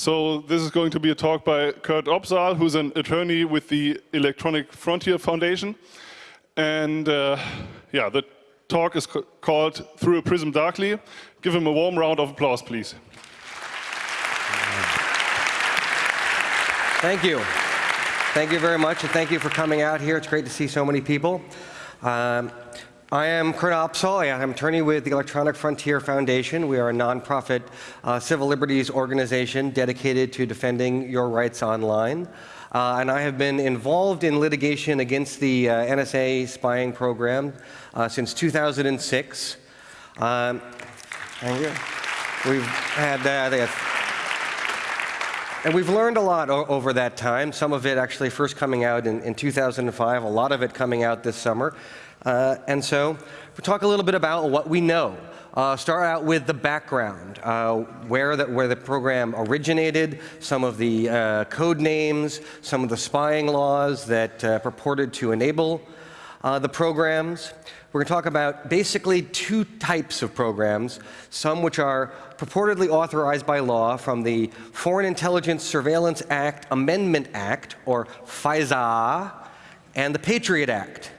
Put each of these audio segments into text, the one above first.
So this is going to be a talk by Kurt Opsahl, who's an attorney with the Electronic Frontier Foundation. And uh, yeah, the talk is called Through a Prism Darkly. Give him a warm round of applause, please. Thank you. Thank you very much, and thank you for coming out here. It's great to see so many people. Um, I am Kurt Opsahl. I'm attorney with the Electronic Frontier Foundation. We are a nonprofit uh, civil liberties organization dedicated to defending your rights online. Uh, and I have been involved in litigation against the uh, NSA spying program uh, since 2006. Um, thank you. We've had, uh, and we've learned a lot over that time, some of it actually first coming out in, in 2005, a lot of it coming out this summer. Uh, and so we'll talk a little bit about what we know. Uh, start out with the background, uh, where, the, where the program originated, some of the uh, code names, some of the spying laws that uh, purported to enable uh, the programs. We're going to talk about basically two types of programs, some which are purportedly authorized by law from the Foreign Intelligence Surveillance Act Amendment Act, or FISA, and the Patriot Act.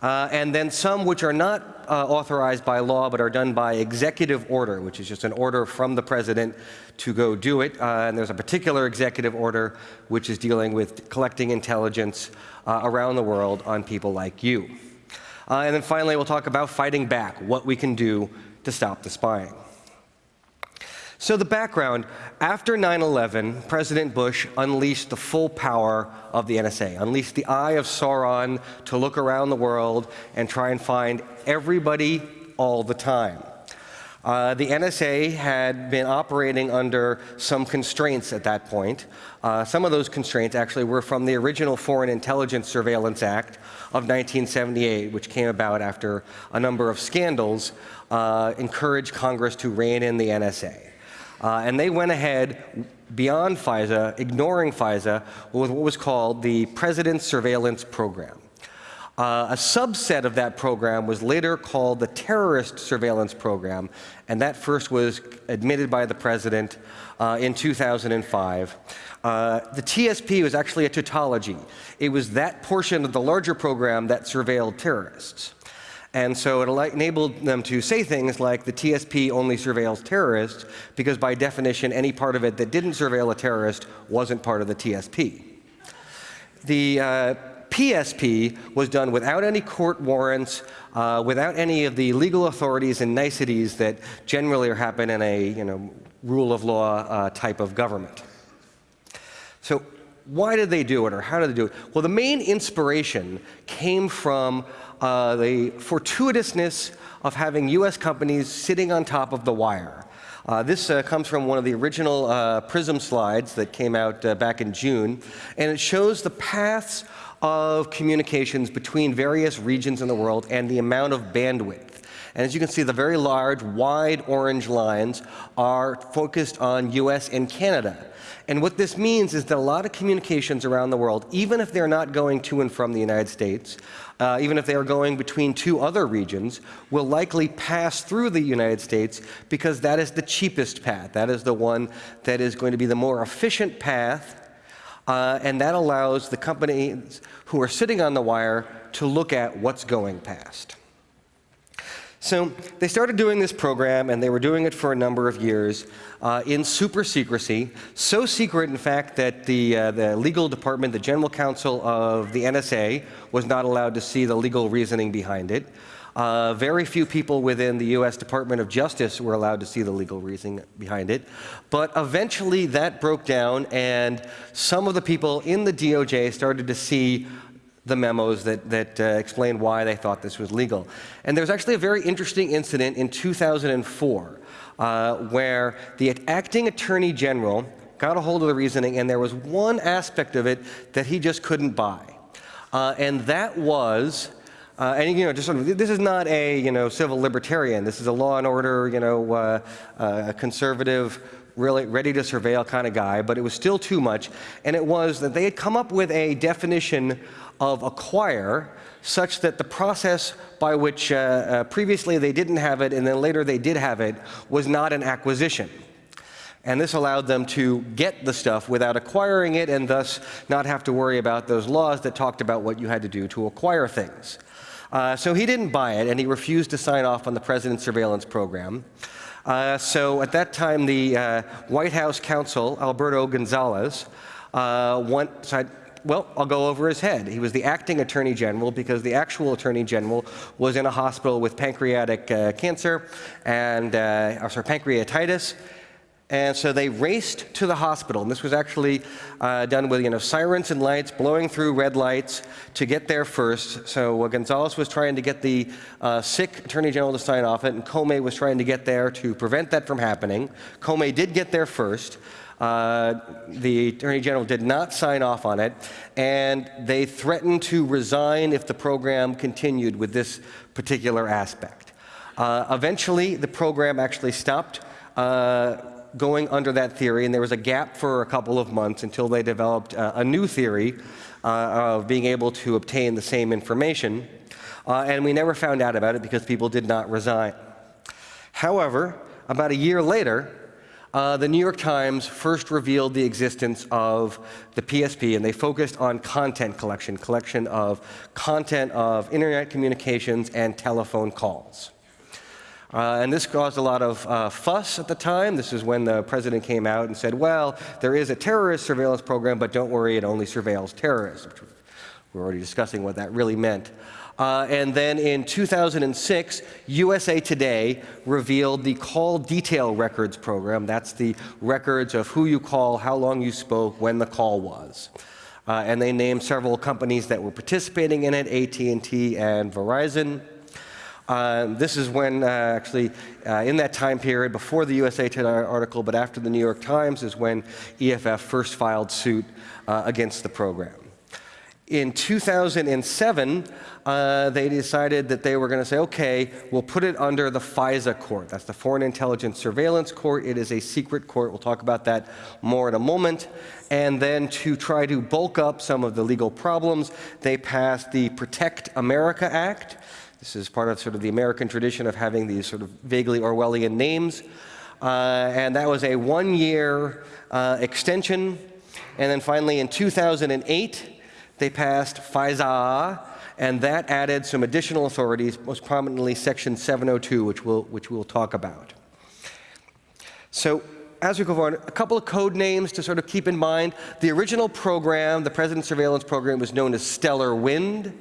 Uh, and then some which are not uh, authorized by law but are done by executive order, which is just an order from the president to go do it. Uh, and there's a particular executive order which is dealing with collecting intelligence uh, around the world on people like you. Uh, and then finally, we'll talk about fighting back, what we can do to stop the spying. So the background, after 9-11, President Bush unleashed the full power of the NSA, unleashed the eye of Sauron to look around the world and try and find everybody all the time. Uh, the NSA had been operating under some constraints at that point. Uh, some of those constraints actually were from the original Foreign Intelligence Surveillance Act of 1978, which came about after a number of scandals uh, encouraged Congress to rein in the NSA. Uh, and they went ahead beyond FISA, ignoring FISA, with what was called the President's Surveillance Program. Uh, a subset of that program was later called the Terrorist Surveillance Program, and that first was admitted by the President uh, in 2005. Uh, the TSP was actually a tautology. It was that portion of the larger program that surveilled terrorists. And so it enabled them to say things like the TSP only surveils terrorists, because by definition, any part of it that didn't surveil a terrorist wasn't part of the TSP. The uh, PSP was done without any court warrants, uh, without any of the legal authorities and niceties that generally happen in a you know, rule of law uh, type of government. So why did they do it, or how did they do it? Well, the main inspiration came from uh, the fortuitousness of having US companies sitting on top of the wire. Uh, this uh, comes from one of the original uh, PRISM slides that came out uh, back in June, and it shows the paths of communications between various regions in the world and the amount of bandwidth. And as you can see, the very large, wide orange lines are focused on US and Canada. And what this means is that a lot of communications around the world, even if they're not going to and from the United States, uh, even if they are going between two other regions, will likely pass through the United States because that is the cheapest path. That is the one that is going to be the more efficient path, uh, and that allows the companies who are sitting on the wire to look at what's going past. So they started doing this program, and they were doing it for a number of years uh, in super secrecy. So secret, in fact, that the, uh, the legal department, the general counsel of the NSA, was not allowed to see the legal reasoning behind it. Uh, very few people within the US Department of Justice were allowed to see the legal reasoning behind it. But eventually that broke down, and some of the people in the DOJ started to see the memos that, that uh, explained why they thought this was legal. And there was actually a very interesting incident in 2004 uh, where the acting attorney general got a hold of the reasoning, and there was one aspect of it that he just couldn't buy. Uh, and that was uh, and you know, just sort of, this is not a you know civil libertarian. This is a law and order, you know, uh, uh, conservative, really ready to surveil kind of guy. But it was still too much, and it was that they had come up with a definition of acquire such that the process by which uh, uh, previously they didn't have it and then later they did have it was not an acquisition. And this allowed them to get the stuff without acquiring it and thus not have to worry about those laws that talked about what you had to do to acquire things. Uh, so he didn't buy it, and he refused to sign off on the president's surveillance program. Uh, so at that time, the uh, White House counsel, Alberto Gonzales, uh, went, well, I'll go over his head. He was the acting attorney general because the actual attorney general was in a hospital with pancreatic uh, cancer and, uh, or sorry, pancreatitis, and so they raced to the hospital. And this was actually uh, done with you know, sirens and lights, blowing through red lights to get there first. So uh, Gonzales was trying to get the uh, sick attorney general to sign off it, and Comey was trying to get there to prevent that from happening. Comey did get there first. Uh, the Attorney General did not sign off on it, and they threatened to resign if the program continued with this particular aspect. Uh, eventually, the program actually stopped uh, going under that theory, and there was a gap for a couple of months until they developed uh, a new theory uh, of being able to obtain the same information. Uh, and we never found out about it because people did not resign. However, about a year later, uh, the New York Times first revealed the existence of the PSP, and they focused on content collection, collection of content of internet communications and telephone calls. Uh, and this caused a lot of uh, fuss at the time. This is when the president came out and said, well, there is a terrorist surveillance program, but don't worry, it only surveils terrorists. We're already discussing what that really meant. Uh, and then in 2006, USA Today revealed the call detail records program. That's the records of who you call, how long you spoke, when the call was. Uh, and they named several companies that were participating in it, AT&T and Verizon. Uh, this is when, uh, actually, uh, in that time period, before the USA Today article, but after the New York Times, is when EFF first filed suit uh, against the program. In 2007, uh, they decided that they were going to say, okay, we'll put it under the FISA court. That's the Foreign Intelligence Surveillance Court. It is a secret court. We'll talk about that more in a moment. And then to try to bulk up some of the legal problems, they passed the Protect America Act. This is part of sort of the American tradition of having these sort of vaguely Orwellian names. Uh, and that was a one-year uh, extension. And then finally, in 2008, they passed FISA, and that added some additional authorities, most prominently Section 702, which we'll, which we'll talk about. So as we go forward, a couple of code names to sort of keep in mind. The original program, the President's Surveillance Program, was known as Stellar Wind.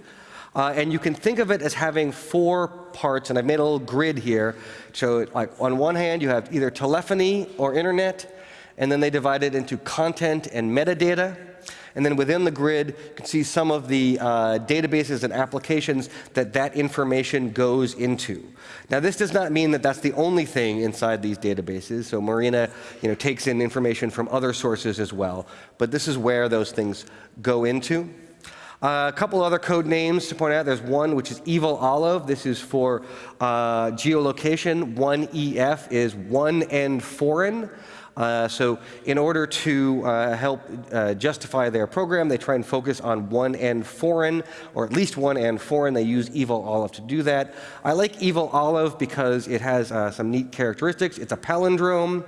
Uh, and you can think of it as having four parts, and I've made a little grid here. So like on one hand, you have either telephony or internet, and then they divide it into content and metadata. And then within the grid, you can see some of the uh, databases and applications that that information goes into. Now, this does not mean that that's the only thing inside these databases. So Marina you know, takes in information from other sources as well. But this is where those things go into. Uh, a couple other code names to point out. There's one which is Evil Olive. This is for uh, geolocation. 1EF is one and foreign. Uh, so in order to uh, help uh, justify their program, they try and focus on one and foreign, or at least one and foreign. They use Evil Olive to do that. I like Evil Olive because it has uh, some neat characteristics. It's a palindrome.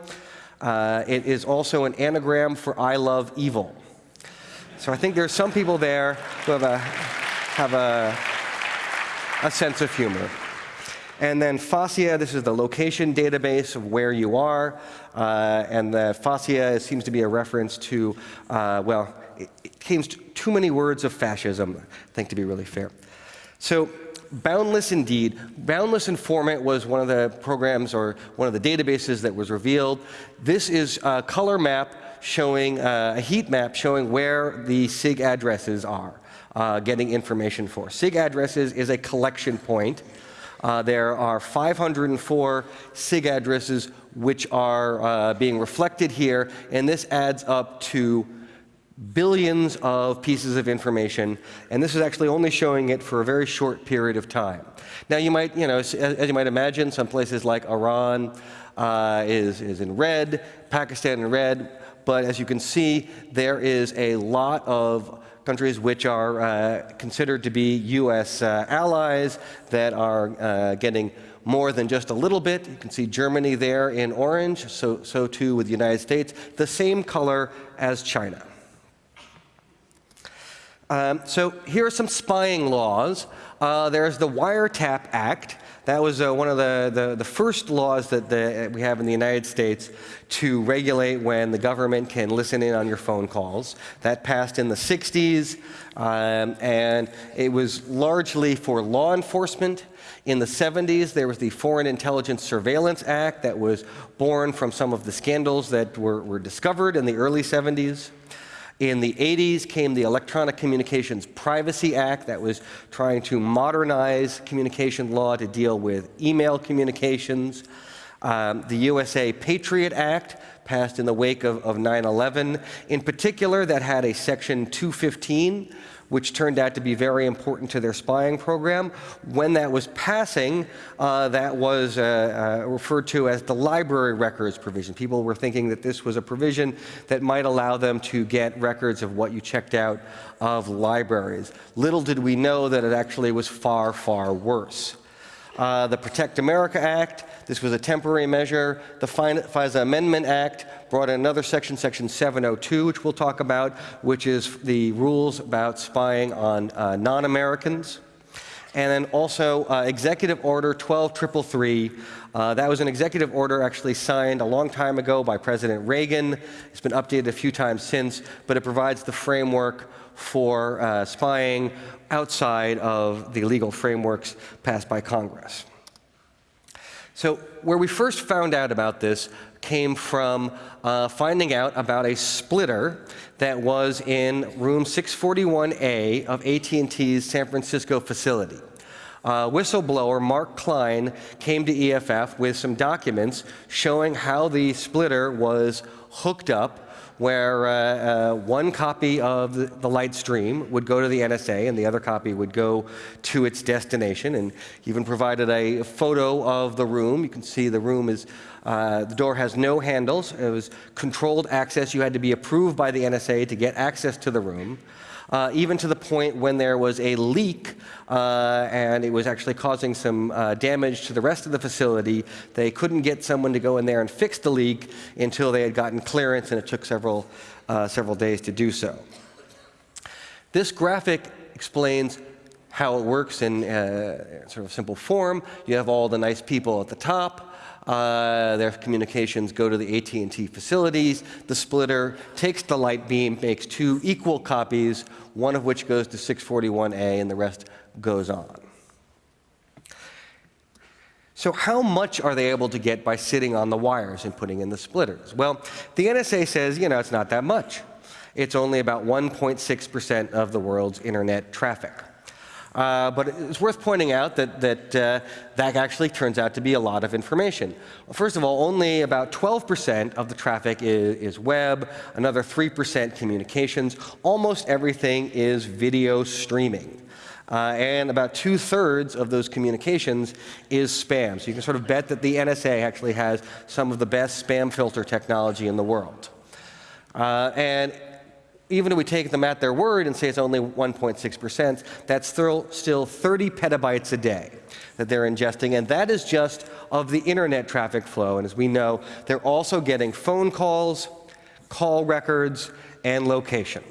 it is also an anagram for I love evil. So I think there's some people there who have a, have a, a sense of humor. And then FASCIA, this is the location database of where you are. Uh, and the FASCIA seems to be a reference to, uh, well, it, it came too many words of fascism, I think, to be really fair. So Boundless Indeed. Boundless Informant was one of the programs or one of the databases that was revealed. This is a color map showing uh, a heat map showing where the SIG addresses are uh, getting information for. SIG addresses is a collection point. Uh, there are 504 SIG addresses which are uh, being reflected here, and this adds up to billions of pieces of information, and this is actually only showing it for a very short period of time. Now you might, you know, as, as you might imagine, some places like Iran uh, is, is in red, Pakistan in red, but as you can see, there is a lot of countries which are uh, considered to be U.S. Uh, allies that are uh, getting more than just a little bit. You can see Germany there in orange, so, so too with the United States, the same color as China. Um, so here are some spying laws. Uh, there's the Wiretap Act. That was uh, one of the, the, the, first laws that the, we have in the United States to regulate when the government can listen in on your phone calls. That passed in the 60s, um, and it was largely for law enforcement. In the 70s, there was the Foreign Intelligence Surveillance Act that was born from some of the scandals that were, were discovered in the early 70s. In the 80s came the Electronic Communications Privacy Act that was trying to modernize communication law to deal with email communications. Um, the USA Patriot Act passed in the wake of 9-11. In particular, that had a Section 215 which turned out to be very important to their spying program. When that was passing, uh, that was uh, uh, referred to as the library records provision. People were thinking that this was a provision that might allow them to get records of what you checked out of libraries. Little did we know that it actually was far, far worse. Uh, the Protect America Act, this was a temporary measure. The FISA Amendment Act brought in another section, Section 702, which we'll talk about, which is the rules about spying on uh, non-Americans. And then also uh, Executive Order 12333. Uh, that was an executive order actually signed a long time ago by President Reagan. It's been updated a few times since, but it provides the framework for uh, spying outside of the legal frameworks passed by Congress. So where we first found out about this came from uh, finding out about a splitter that was in room 641A of AT&T's San Francisco facility. Uh, whistleblower Mark Klein came to EFF with some documents showing how the splitter was hooked up where uh, uh, one copy of the, light stream would go to the NSA and the other copy would go to its destination. And even provided a photo of the room. You can see the room is, uh, the door has no handles. It was controlled access. You had to be approved by the NSA to get access to the room uh, even to the point when there was a leak uh, and it was actually causing some uh, damage to the rest of the facility. They couldn't get someone to go in there and fix the leak until they had gotten clearance, and it took several, uh, several days to do so. This graphic explains how it works in uh, sort of simple form. You have all the nice people at the top. Uh, their communications go to the AT&T facilities. The splitter takes the light beam, makes two equal copies, one of which goes to 641A and the rest goes on. So how much are they able to get by sitting on the wires and putting in the splitters? Well, the NSA says, you know, it's not that much. It's only about 1.6% of the world's internet traffic. Uh, but it's worth pointing out that that, uh, that actually turns out to be a lot of information. First of all, only about 12% of the traffic is, is web, another 3% communications. Almost everything is video streaming. Uh, and about two-thirds of those communications is spam. So you can sort of bet that the NSA actually has some of the best spam filter technology in the world. Uh, and even if we take them at their word and say it's only 1.6%, that's still, still 30 petabytes a day that they're ingesting, and that is just of the internet traffic flow. And as we know, they're also getting phone calls, call records, and location.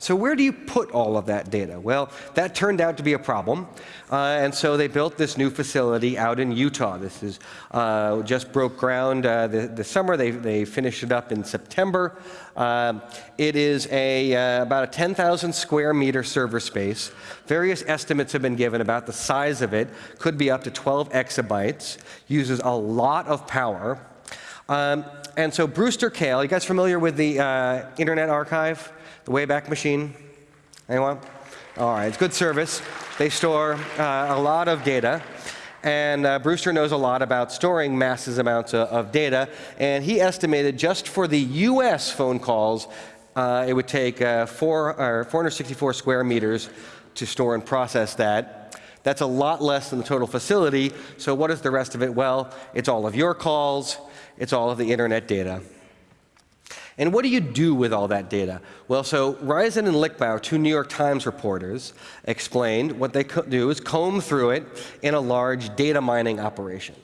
So where do you put all of that data? Well, that turned out to be a problem. Uh, and so they built this new facility out in Utah. This is uh, just broke ground uh, the, summer. They, they finished it up in September. Um, it is a, uh, about a 10,000 square meter server space. Various estimates have been given about the size of it. Could be up to 12 exabytes. Uses a lot of power. Um, and so Brewster Kahle, you guys familiar with the uh, Internet Archive? The Wayback Machine? Anyone? All right, it's good service. They store uh, a lot of data. And uh, Brewster knows a lot about storing massive amounts of, of data. And he estimated just for the US phone calls, uh, it would take uh, four, 464 square meters to store and process that. That's a lot less than the total facility. So what is the rest of it? Well, it's all of your calls. It's all of the internet data. And what do you do with all that data? Well, so Risen and Lichtblau, two New York Times reporters, explained what they could do is comb through it in a large data mining operation.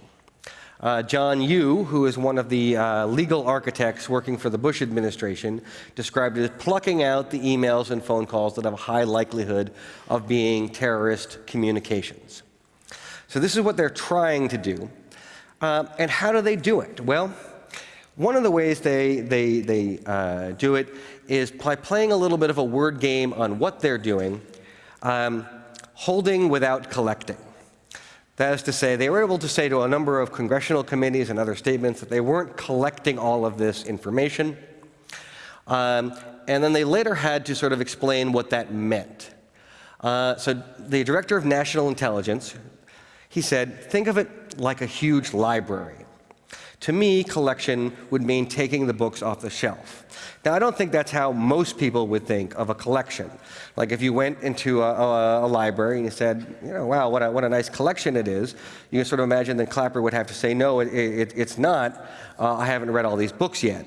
Uh, John Yoo, who is one of the uh, legal architects working for the Bush administration, described it as plucking out the emails and phone calls that have a high likelihood of being terrorist communications. So this is what they're trying to do. Uh, and how do they do it? Well, one of the ways they, they, they uh, do it is by playing a little bit of a word game on what they're doing, um, holding without collecting. That is to say, they were able to say to a number of congressional committees and other statements that they weren't collecting all of this information. Um, and then they later had to sort of explain what that meant. Uh, so the director of national intelligence, he said, think of it like a huge library. To me, collection would mean taking the books off the shelf. Now, I don't think that's how most people would think of a collection. Like if you went into a, a, a library and you said, you know, wow, what a, what a nice collection it is, you can sort of imagine that Clapper would have to say, no, it, it, it's not. Uh, I haven't read all these books yet.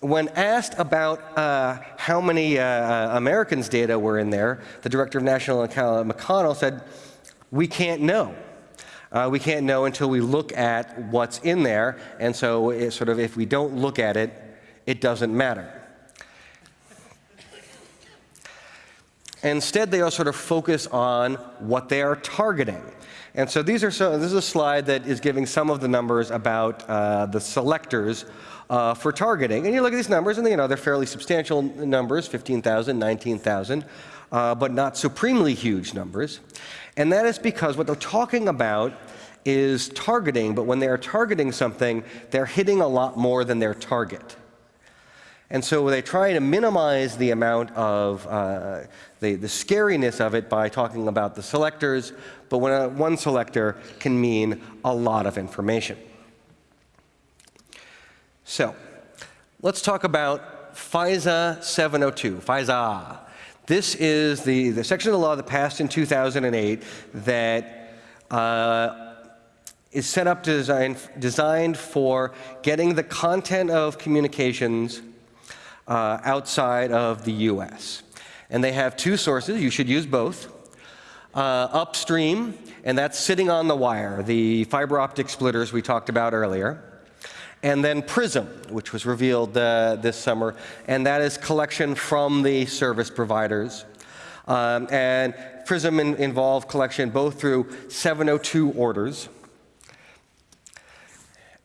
When asked about uh, how many uh, uh Americans' data were in there, the director of national McConnell said, we can't know. Uh, we can't know until we look at what's in there, and so sort of if we don't look at it, it doesn't matter. Instead, they all sort of focus on what they are targeting. And so these are so, this is a slide that is giving some of the numbers about uh, the selectors uh, for targeting. And you look at these numbers, and you know they're fairly substantial numbers, 15,000, 19,000, uh, but not supremely huge numbers. And that is because what they're talking about is targeting, but when they are targeting something, they're hitting a lot more than their target. And so they try to minimize the amount of uh, the, the scariness of it by talking about the selectors, but when a, one selector can mean a lot of information. So let's talk about FISA 702, FISA. This is the, the section of the law that passed in 2008 that uh, is set up design, designed for getting the content of communications uh, outside of the US. And they have two sources, you should use both. Uh, upstream, and that's sitting on the wire, the fiber optic splitters we talked about earlier. And then PRISM, which was revealed uh, this summer, and that is collection from the service providers. Um, and PRISM in, involved collection both through 702 orders,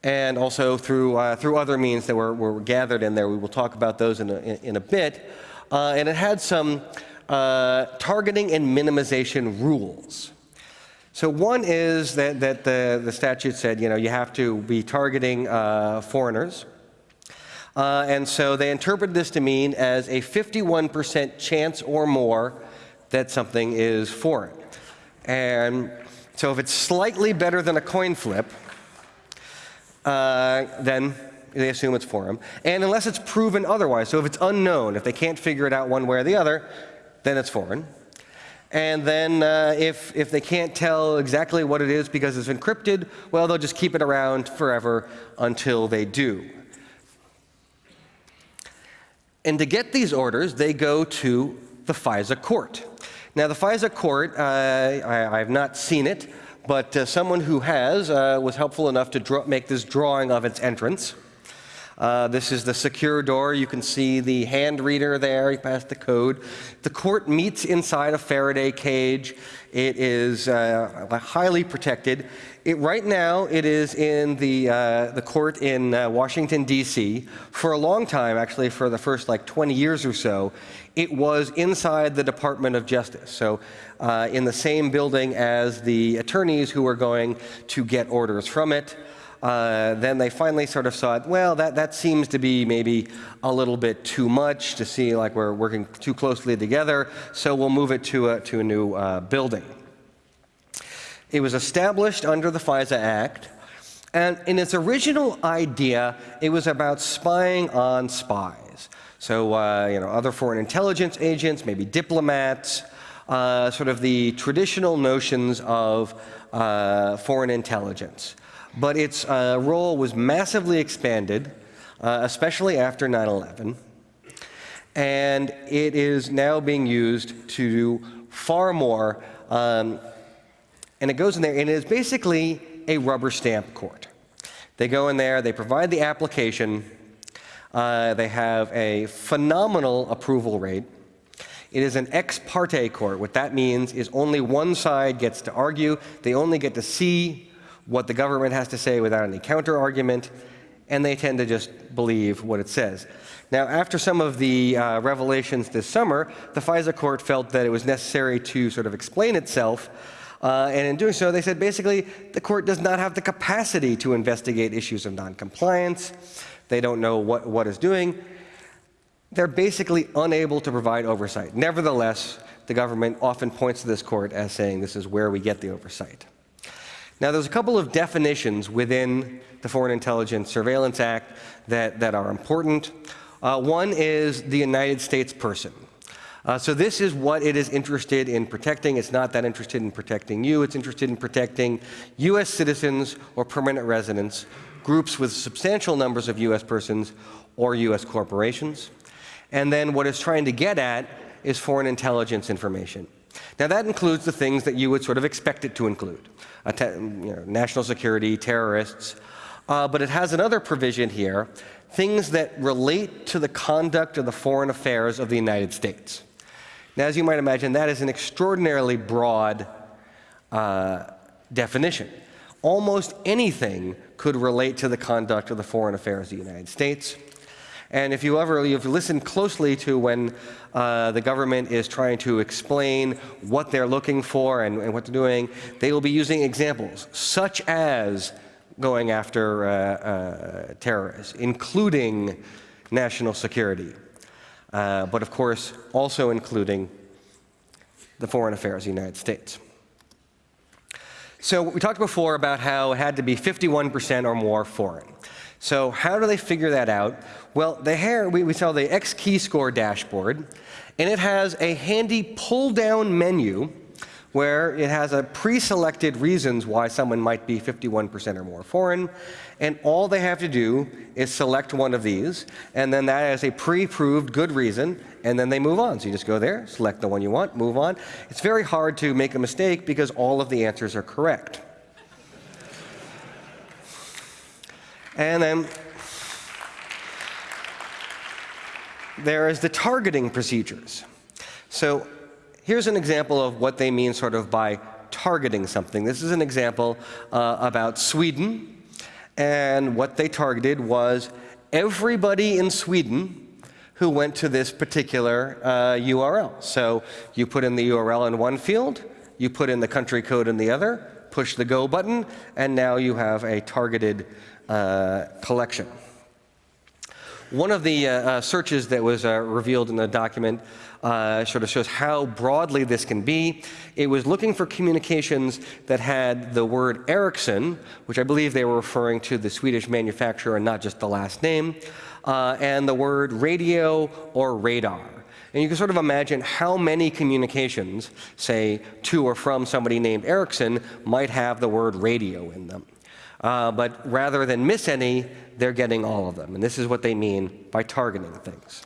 and also through, uh, through other means that were, were gathered in there. We will talk about those in a, in a bit. Uh, and it had some uh, targeting and minimization rules. So one is that, that the, the statute said, you know, you have to be targeting uh, foreigners. Uh, and so they interpret this to mean as a 51% chance or more that something is foreign. And so if it's slightly better than a coin flip, uh, then they assume it's foreign. And unless it's proven otherwise, so if it's unknown, if they can't figure it out one way or the other, then it's foreign. And then uh, if, if they can't tell exactly what it is because it's encrypted, well, they'll just keep it around forever until they do. And to get these orders, they go to the FISA court. Now, the FISA court, uh, I, have not seen it, but uh, someone who has uh, was helpful enough to make this drawing of its entrance. Uh, this is the secure door. You can see the hand reader there. You pass the code. The court meets inside a Faraday cage. It is uh, highly protected. It, right now, it is in the, uh, the court in uh, Washington, D.C. For a long time, actually, for the first like 20 years or so, it was inside the Department of Justice. So uh, in the same building as the attorneys who were going to get orders from it. Uh, then they finally sort of it, well, that, that seems to be maybe a little bit too much to see like we're working too closely together, so we'll move it to a, to a new uh, building. It was established under the FISA Act, and in its original idea, it was about spying on spies. So, uh, you know, other foreign intelligence agents, maybe diplomats, uh, sort of the traditional notions of uh, foreign intelligence. But its uh, role was massively expanded, uh, especially after 9 11. And it is now being used to do far more. Um, and it goes in there, and it is basically a rubber stamp court. They go in there, they provide the application, uh, they have a phenomenal approval rate. It is an ex parte court. What that means is only one side gets to argue. They only get to see what the government has to say without any counter argument, and they tend to just believe what it says. Now, after some of the uh, revelations this summer, the FISA court felt that it was necessary to sort of explain itself. Uh, and in doing so, they said basically the court does not have the capacity to investigate issues of noncompliance. They don't know what, what is doing. They're basically unable to provide oversight. Nevertheless, the government often points to this court as saying this is where we get the oversight. Now, there's a couple of definitions within the Foreign Intelligence Surveillance Act that, that are important. Uh, one is the United States person. Uh, so this is what it is interested in protecting. It's not that interested in protecting you. It's interested in protecting U.S. citizens or permanent residents, groups with substantial numbers of U.S. persons or U.S. corporations. And then what it's trying to get at is foreign intelligence information. Now, that includes the things that you would sort of expect it to include you know, national security, terrorists. Uh, but it has another provision here things that relate to the conduct of the foreign affairs of the United States. Now, as you might imagine, that is an extraordinarily broad uh, definition. Almost anything could relate to the conduct of the foreign affairs of the United States. And if you ever you've listened closely to when uh, the government is trying to explain what they're looking for and, and, what they're doing, they will be using examples such as going after uh, uh, terrorists, including national security, uh, but of course also including the foreign affairs of the United States. So we talked before about how it had to be 51% or more foreign. So how do they figure that out? Well, the hair, we, we the XKeyscore dashboard, and it has a handy pull-down menu where it has a pre-selected reasons why someone might be 51% or more foreign, and all they have to do is select one of these, and then that is a pre-proved good reason, and then they move on. So you just go there, select the one you want, move on. It's very hard to make a mistake because all of the answers are correct. And then there is the targeting procedures. So here's an example of what they mean sort of by targeting something. This is an example uh, about Sweden. And what they targeted was everybody in Sweden who went to this particular uh, URL. So you put in the URL in one field, you put in the country code in the other, push the go button, and now you have a targeted collection. One of the uh, uh, searches that was uh, revealed in the document uh, sort of shows how broadly this can be. It was looking for communications that had the word Ericsson, which I believe they were referring to the Swedish manufacturer and not just the last name, uh, and the word radio or radar. And you can sort of imagine how many communications, say, to or from somebody named Ericsson, might have the word radio in them. Uh, but rather than miss any, they're getting all of them. And this is what they mean by targeting things.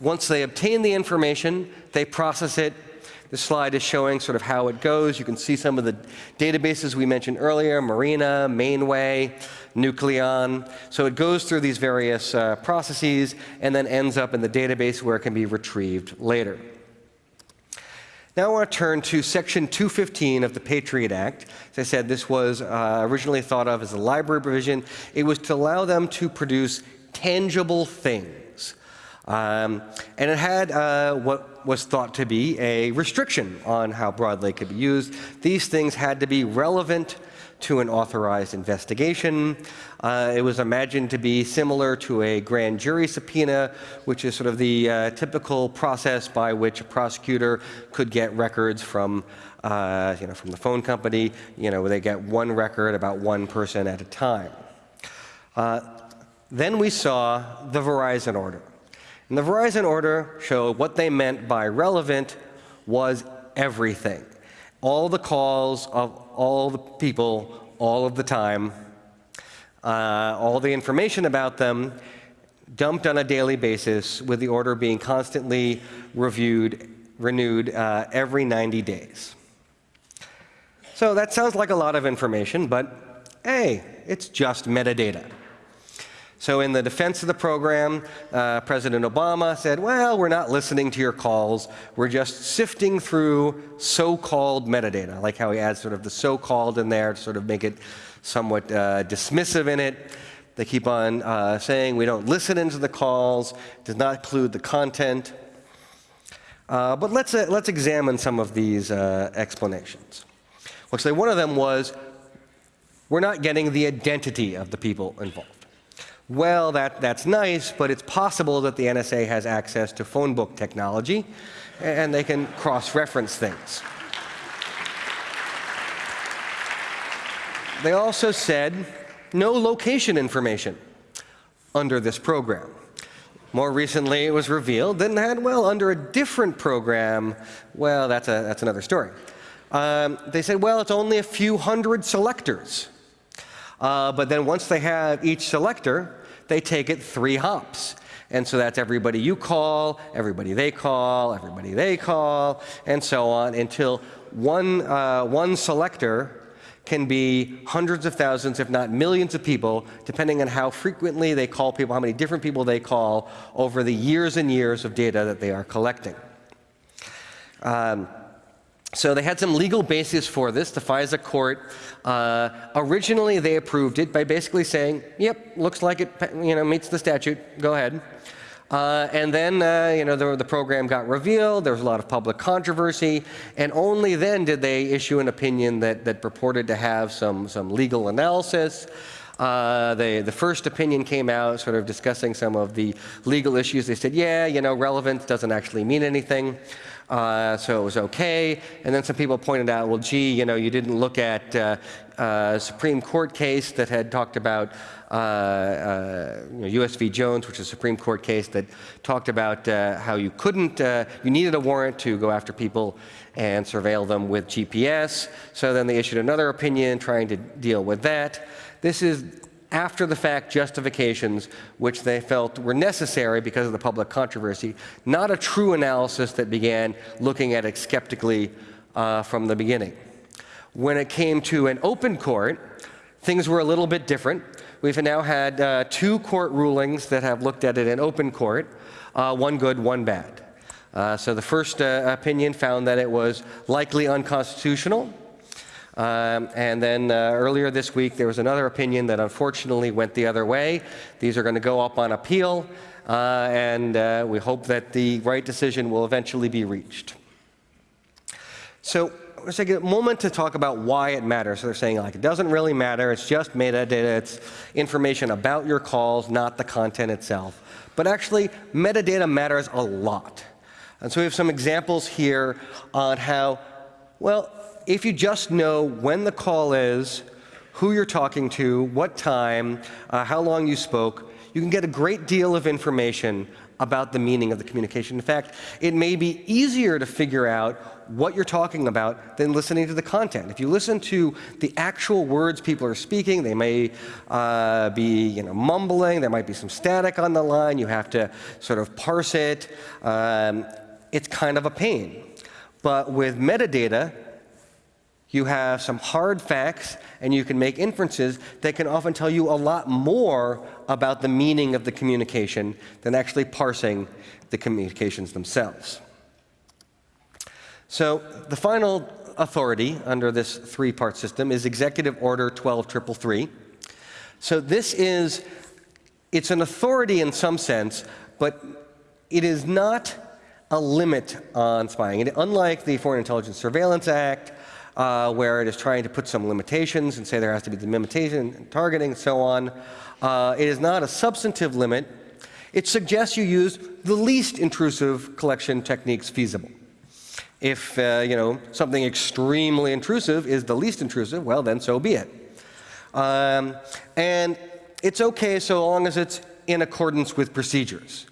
Once they obtain the information, they process it. The slide is showing sort of how it goes. You can see some of the databases we mentioned earlier, Marina, Mainway, Nucleon. So it goes through these various uh, processes and then ends up in the database where it can be retrieved later. Now I want to turn to Section 215 of the Patriot Act. As I said, this was uh, originally thought of as a library provision. It was to allow them to produce tangible things. Um, and it had uh, what was thought to be a restriction on how broadly it could be used. These things had to be relevant to an authorized investigation. Uh, it was imagined to be similar to a grand jury subpoena, which is sort of the uh, typical process by which a prosecutor could get records from, uh, you know, from the phone company. You know, they get one record about one person at a time. Uh, then we saw the Verizon order. And the Verizon order showed what they meant by relevant was everything all the calls of all the people all of the time, uh, all the information about them dumped on a daily basis, with the order being constantly reviewed, renewed uh, every 90 days. So that sounds like a lot of information, but hey, it's just metadata. So in the defense of the program, uh, President Obama said, well, we're not listening to your calls. We're just sifting through so-called metadata. I like how he adds sort of the so-called in there to sort of make it somewhat uh, dismissive in it. They keep on uh, saying we don't listen into the calls, does not include the content. Uh, but let's, uh, let's examine some of these uh, explanations. Well, say one of them was, we're not getting the identity of the people involved. Well, that, that's nice, but it's possible that the NSA has access to phone book technology, and they can cross-reference things. They also said no location information under this program. More recently, it was revealed that, well, under a different program, well, that's, a, that's another story. Um, they said, well, it's only a few hundred selectors. Uh, but then once they have each selector, they take it three hops. And so that's everybody you call, everybody they call, everybody they call, and so on until one, uh, one selector can be hundreds of thousands, if not millions of people, depending on how frequently they call people, how many different people they call over the years and years of data that they are collecting. Um, so they had some legal basis for this. The FISA court, uh, originally they approved it by basically saying, yep, looks like it you know, meets the statute, go ahead. Uh, and then, uh, you know, the, the, program got revealed, there was a lot of public controversy, and only then did they issue an opinion that, that purported to have some, some legal analysis. Uh, they, the first opinion came out sort of discussing some of the legal issues. They said, yeah, you know, relevance doesn't actually mean anything. Uh, so it was okay. And then some people pointed out, well, gee, you know, you didn't look at uh, a Supreme Court case that had talked about uh, uh you know, U.S. v. Jones, which is a Supreme Court case that talked about uh, how you couldn't, uh, you needed a warrant to go after people and surveil them with GPS. So then they issued another opinion trying to deal with that. This is after the fact justifications which they felt were necessary because of the public controversy, not a true analysis that began looking at it skeptically uh, from the beginning. When it came to an open court, things were a little bit different. We've now had uh, two court rulings that have looked at it in open court, uh, one good, one bad. Uh, so the first uh, opinion found that it was likely unconstitutional. Um, and then uh, earlier this week, there was another opinion that unfortunately went the other way. These are going to go up on appeal, uh, and uh, we hope that the right decision will eventually be reached. So let's take a moment to talk about why it matters. So they're saying like it doesn't really matter, it's just metadata, it's information about your calls, not the content itself. But actually, metadata matters a lot. And so we have some examples here on how, well, if you just know when the call is, who you're talking to, what time, uh, how long you spoke, you can get a great deal of information about the meaning of the communication. In fact, it may be easier to figure out what you're talking about than listening to the content. If you listen to the actual words people are speaking, they may uh, be you know, mumbling, there might be some static on the line, you have to sort of parse it. Um, it's kind of a pain. But with metadata, you have some hard facts, and you can make inferences that can often tell you a lot more about the meaning of the communication than actually parsing the communications themselves. So the final authority under this three-part system is Executive Order 12333. So this is, it's an authority in some sense, but it is not a limit on spying. And unlike the Foreign Intelligence Surveillance Act, uh, where it is trying to put some limitations and say there has to be the limitation and targeting and so on. Uh, it is not a substantive limit. It suggests you use the least intrusive collection techniques feasible. If uh, you know something extremely intrusive is the least intrusive, well then so be it. Um, and it's okay so long as it's in accordance with procedures.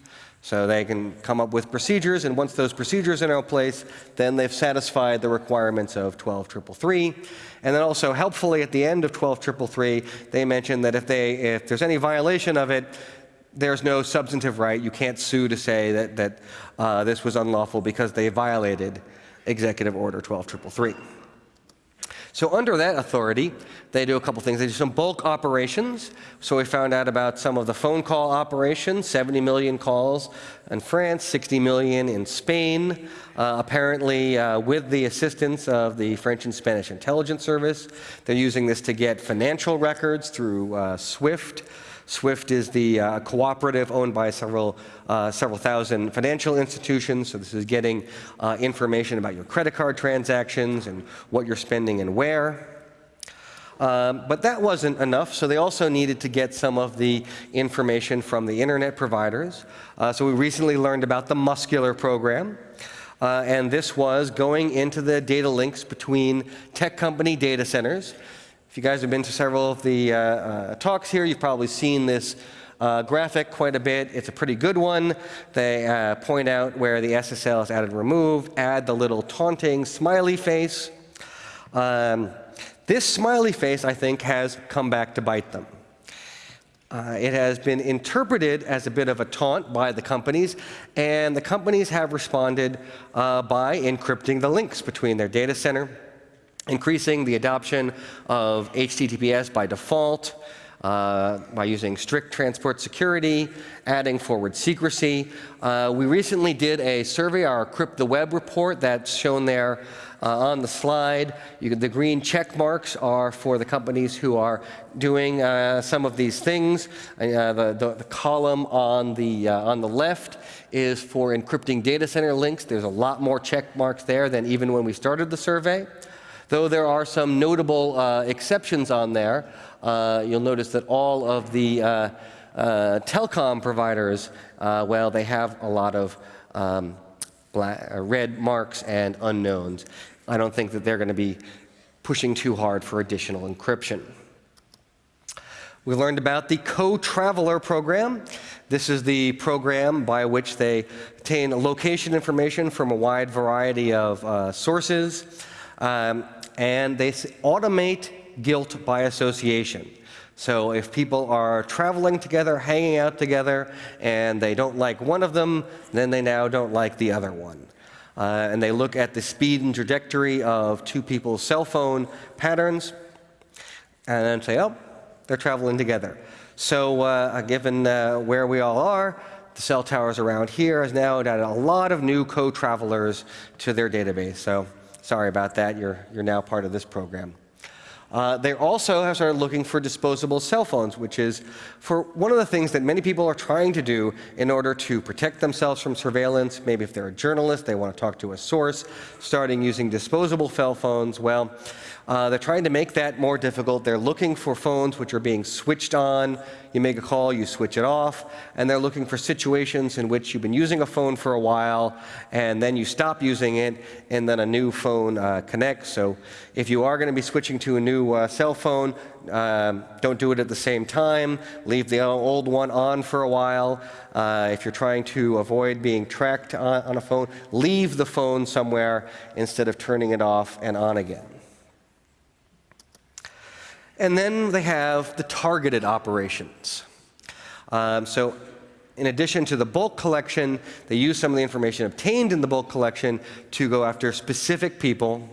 So they can come up with procedures, and once those procedures are in place, then they've satisfied the requirements of 12333. And then also helpfully at the end of 12333, they mention that if, they, if there's any violation of it, there's no substantive right. You can't sue to say that, that uh, this was unlawful because they violated Executive Order 12333. So under that authority, they do a couple things. They do some bulk operations. So we found out about some of the phone call operations, 70 million calls in France, 60 million in Spain, uh, apparently uh, with the assistance of the French and Spanish intelligence service. They're using this to get financial records through uh, SWIFT. SWIFT is the uh, cooperative owned by several, uh, several thousand financial institutions. So this is getting uh, information about your credit card transactions and what you're spending and where. Um, but that wasn't enough, so they also needed to get some of the information from the internet providers. Uh, so we recently learned about the Muscular program. Uh, and this was going into the data links between tech company data centers if you guys have been to several of the uh, uh, talks here, you've probably seen this uh, graphic quite a bit. It's a pretty good one. They uh, point out where the SSL is added and removed, add the little taunting smiley face. Um, this smiley face, I think, has come back to bite them. Uh, it has been interpreted as a bit of a taunt by the companies, and the companies have responded uh, by encrypting the links between their data center increasing the adoption of HTTPS by default, uh, by using strict transport security, adding forward secrecy. Uh, we recently did a survey, our Encrypt the Web report that's shown there uh, on the slide. The green check marks are for the companies who are doing uh, some of these things. Uh, the, the, the, column on the, uh, on the left is for encrypting data center links. There's a lot more check marks there than even when we started the survey. Though there are some notable uh, exceptions on there, uh, you'll notice that all of the uh, uh telecom providers, uh, well, they have a lot of um, black, red marks and unknowns. I don't think that they're going to be pushing too hard for additional encryption. We learned about the Co-Traveler program. This is the program by which they obtain location information from a wide variety of uh, sources. Um, and they automate guilt by association. So if people are traveling together, hanging out together, and they don't like one of them, then they now don't like the other one. Uh, and they look at the speed and trajectory of two people's cell phone patterns, and then say, oh, they're traveling together. So uh, given uh, where we all are, the cell towers around here has now added a lot of new co-travelers to their database. So Sorry about that. You're, you're now part of this program. Uh, they also have started looking for disposable cell phones, which is for one of the things that many people are trying to do in order to protect themselves from surveillance. Maybe if they're a journalist, they want to talk to a source, starting using disposable cell phones. Well, uh, they're trying to make that more difficult. They're looking for phones which are being switched on. You make a call, you switch it off. And they're looking for situations in which you've been using a phone for a while, and then you stop using it, and then a new phone uh, connects. So if you are going to be switching to a new uh, cell phone, um, don't do it at the same time. Leave the old one on for a while. Uh, if you're trying to avoid being tracked on, on a phone, leave the phone somewhere instead of turning it off and on again. And then they have the targeted operations. Um, so in addition to the bulk collection, they use some of the information obtained in the bulk collection to go after specific people.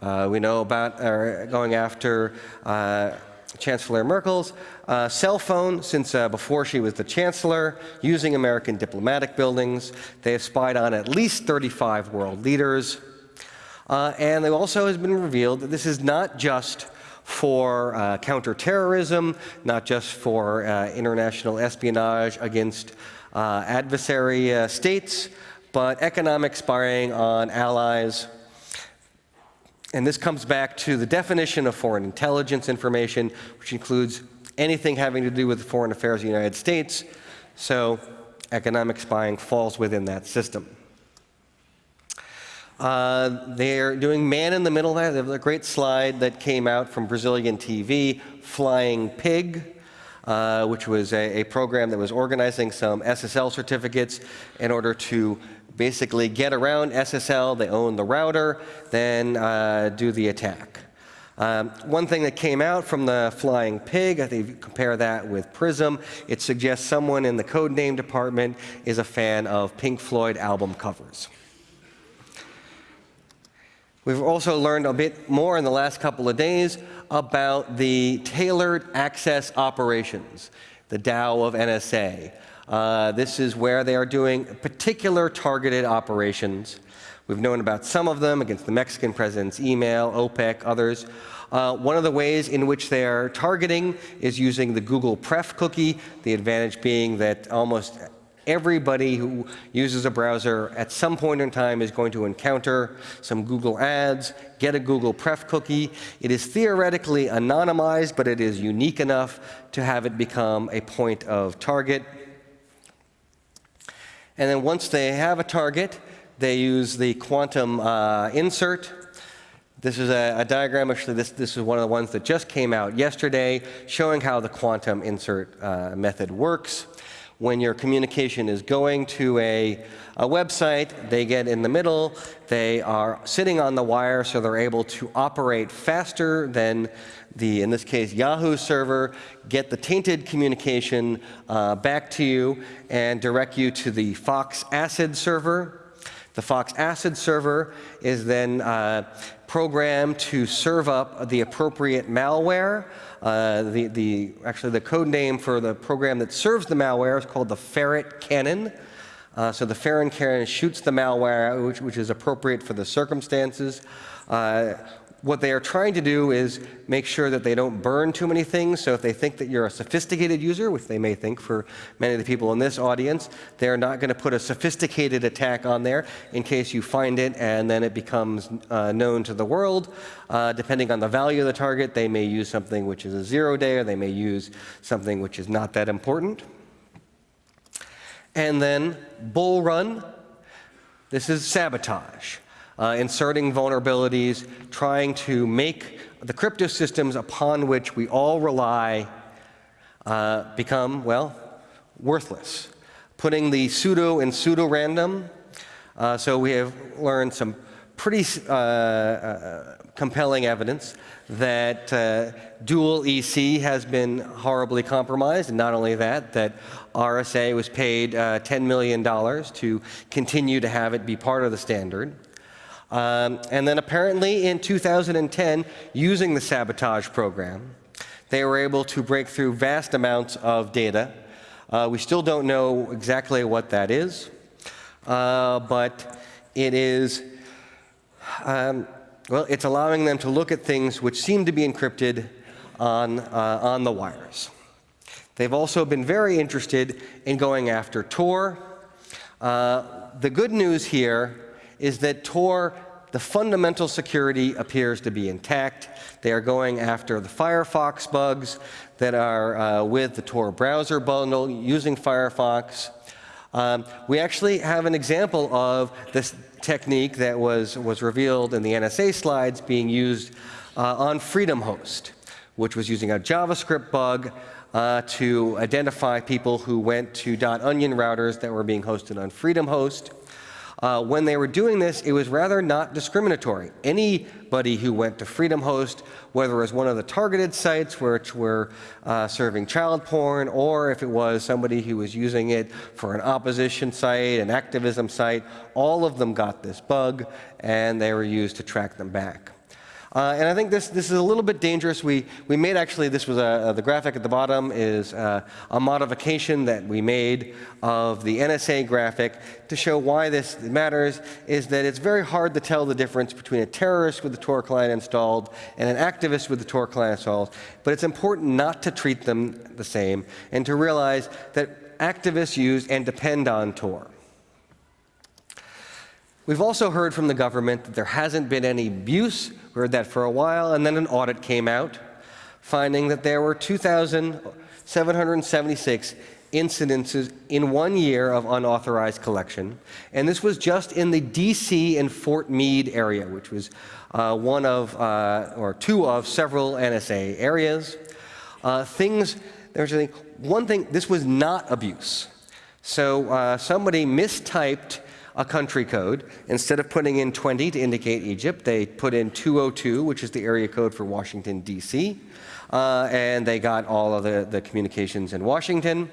Uh, we know about uh, going after uh, Chancellor Merkel's uh, cell phone since uh, before she was the chancellor, using American diplomatic buildings. They have spied on at least 35 world leaders. Uh, and it also has been revealed that this is not just for uh, counterterrorism, not just for uh, international espionage against uh, adversary uh, states, but economic spying on allies. And this comes back to the definition of foreign intelligence information, which includes anything having to do with foreign affairs of the United States. So economic spying falls within that system. Uh, they're doing man in the middle there. They have a great slide that came out from Brazilian TV, Flying Pig. uh, which was a, a program that was organizing some SSL certificates in order to basically get around SSL. They own the router, then uh, do the attack. Um, one thing that came out from the Flying Pig, I think if you compare that with Prism, it suggests someone in the code name department is a fan of Pink Floyd album covers. We've also learned a bit more in the last couple of days about the tailored access operations, the TAO of NSA. Uh, this is where they are doing particular targeted operations. We've known about some of them against the Mexican president's email, OPEC, others. Uh, one of the ways in which they are targeting is using the Google Pref cookie, the advantage being that almost everybody who uses a browser at some point in time is going to encounter some Google ads, get a Google Pref cookie. It is theoretically anonymized, but it is unique enough to have it become a point of target. And then once they have a target, they use the quantum uh, insert. This is a, a, diagram, actually this, this is one of the ones that just came out yesterday, showing how the quantum insert uh, method works. When your communication is going to a, a website, they get in the middle, they are sitting on the wire, so they're able to operate faster than the, in this case, Yahoo server, get the tainted communication uh, back to you and direct you to the Fox Acid server. The Fox Acid server is then uh, programmed to serve up the appropriate malware. Uh, the, the, actually, the code name for the program that serves the malware is called the Ferret Cannon. Uh, so the Ferret Cannon shoots the malware, which, which is appropriate for the circumstances. Uh, what they are trying to do is make sure that they don't burn too many things. So if they think that you're a sophisticated user, which they may think for many of the people in this audience, they're not going to put a sophisticated attack on there in case you find it and then it becomes uh, known to the world. Uh, depending on the value of the target, they may use something which is a zero day, or they may use something which is not that important. And then Bullrun. This is sabotage uh, inserting vulnerabilities, trying to make the crypto systems upon which we all rely uh, become, well, worthless. Putting the pseudo in pseudo-random. Uh, so we have learned some pretty uh, uh, compelling evidence that uh, dual EC has been horribly compromised, and not only that, that RSA was paid uh, $10 million to continue to have it be part of the standard. Um, and then apparently in 2010, using the sabotage program, they were able to break through vast amounts of data. Uh, we still don't know exactly what that is, uh, but it is, um, well, it's allowing them to look at things which seem to be encrypted on, uh, on the wires. They've also been very interested in going after Tor. Uh, the good news here is that Tor, the fundamental security appears to be intact. They are going after the Firefox bugs that are uh, with the Tor browser bundle using Firefox. Um, we actually have an example of this technique that was, was revealed in the NSA slides being used uh, on Freedom Host, which was using a JavaScript bug uh, to identify people who went to .onion routers that were being hosted on Freedom Host. Uh, when they were doing this, it was rather not discriminatory. Anybody who went to Freedom Host, whether it was one of the targeted sites which were uh, serving child porn, or if it was somebody who was using it for an opposition site, an activism site, all of them got this bug, and they were used to track them back. Uh, and I think this, this is a little bit dangerous. We, we made actually, this was a, uh, the graphic at the bottom is uh, a modification that we made of the NSA graphic to show why this matters is that it's very hard to tell the difference between a terrorist with the Tor client installed and an activist with the Tor client installed. But it's important not to treat them the same and to realize that activists use and depend on Tor. We've also heard from the government that there hasn't been any abuse. We heard that for a while, and then an audit came out finding that there were 2,776 incidences in one year of unauthorized collection. And this was just in the DC and Fort Meade area, which was uh, one of, uh, or two of several NSA areas. Uh, things there's one thing, this was not abuse. So uh, somebody mistyped a country code. Instead of putting in 20 to indicate Egypt, they put in 202, which is the area code for Washington, D.C. Uh, and they got all of the, the communications in Washington.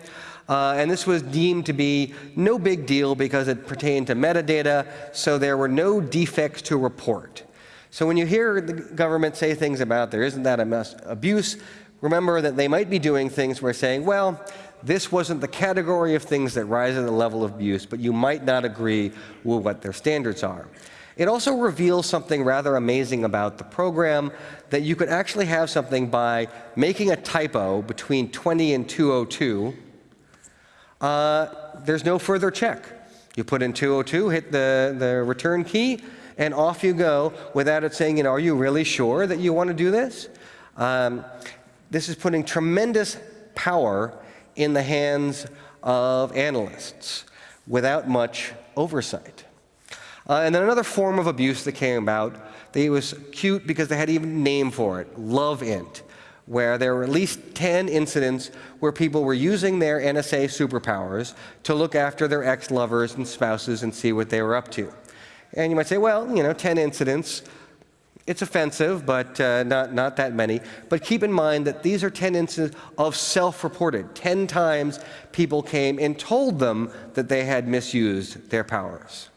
Uh, and this was deemed to be no big deal because it pertained to metadata, so there were no defects to report. So when you hear the government say things about there isn't that abuse, remember that they might be doing things where saying, well, this wasn't the category of things that rise to the level of abuse, but you might not agree with what their standards are. It also reveals something rather amazing about the program, that you could actually have something by making a typo between 20 and 202. Uh, there's no further check. You put in 202, hit the, the return key, and off you go without it saying, you know, are you really sure that you want to do this? Um, this is putting tremendous power in the hands of analysts without much oversight. Uh, and then another form of abuse that came about, it was cute because they had even a name for it, Love Int, where there were at least 10 incidents where people were using their NSA superpowers to look after their ex-lovers and spouses and see what they were up to. And you might say, well, you know, 10 incidents, it's offensive, but uh, not, not that many. But keep in mind that these are 10 incidents of self-reported. 10 times people came and told them that they had misused their powers.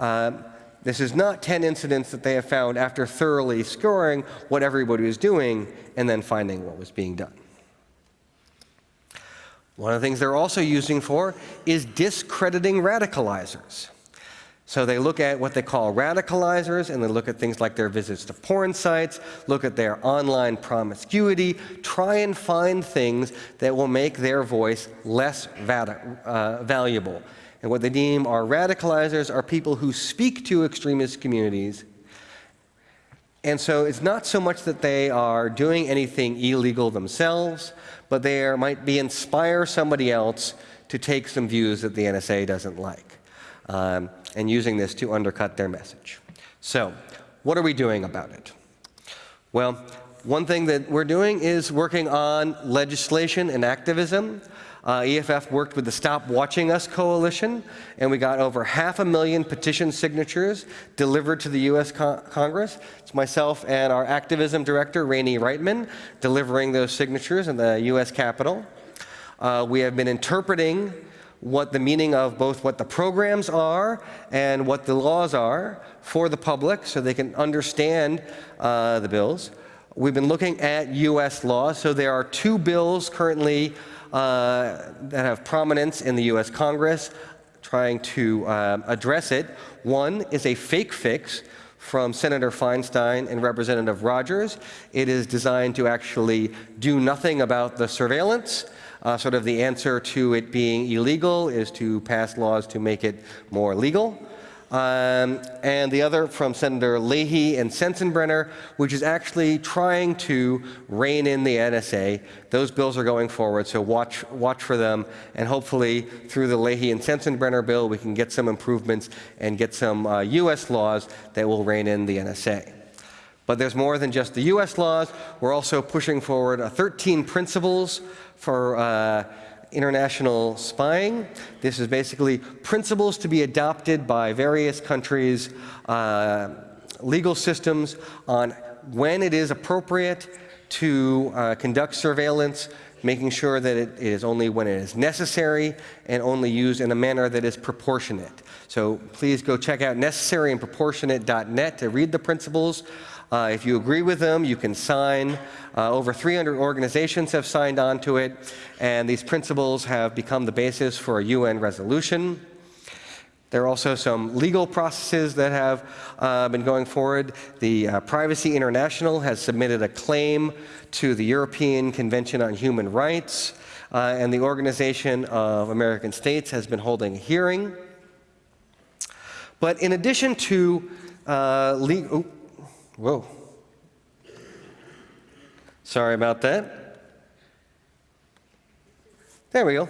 Um, this is not 10 incidents that they have found after thoroughly scoring what everybody was doing and then finding what was being done. One of the things they're also using for is discrediting radicalizers. So they look at what they call radicalizers, and they look at things like their visits to porn sites, look at their online promiscuity, try and find things that will make their voice less uh, valuable. And what they deem are radicalizers are people who speak to extremist communities. And so it's not so much that they are doing anything illegal themselves, but they are, might be inspire somebody else to take some views that the NSA doesn't like, um, and using this to undercut their message. So what are we doing about it? Well, one thing that we're doing is working on legislation and activism. Uh, EFF worked with the Stop Watching Us Coalition, and we got over half a million petition signatures delivered to the U.S. Con Congress. It's myself and our activism director, Rainey Reitman, delivering those signatures in the U.S. Capitol. Uh, we have been interpreting what the meaning of both what the programs are and what the laws are for the public so they can understand uh, the bills. We've been looking at U.S. laws. So there are two bills currently uh, that have prominence in the US Congress trying to um, address it. One is a fake fix from Senator Feinstein and Representative Rogers. It is designed to actually do nothing about the surveillance. Uh, sort of the answer to it being illegal is to pass laws to make it more legal. Um, and the other from Senator Leahy and Sensenbrenner, which is actually trying to rein in the NSA. Those bills are going forward, so watch, watch for them. And hopefully, through the Leahy and Sensenbrenner bill, we can get some improvements and get some uh, U.S. laws that will rein in the NSA. But there's more than just the U.S. laws. We're also pushing forward uh, 13 principles for uh, international spying. This is basically principles to be adopted by various countries' uh, legal systems on when it is appropriate to uh, conduct surveillance, making sure that it is only when it is necessary and only used in a manner that is proportionate. So please go check out necessaryandproportionate.net to read the principles. Uh, if you agree with them, you can sign. Uh, over 300 organizations have signed on to it, and these principles have become the basis for a UN resolution. There are also some legal processes that have uh, been going forward. The uh, Privacy International has submitted a claim to the European Convention on Human Rights, uh, and the Organization of American States has been holding a hearing. But in addition to uh, legal, Whoa. Sorry about that. There we go.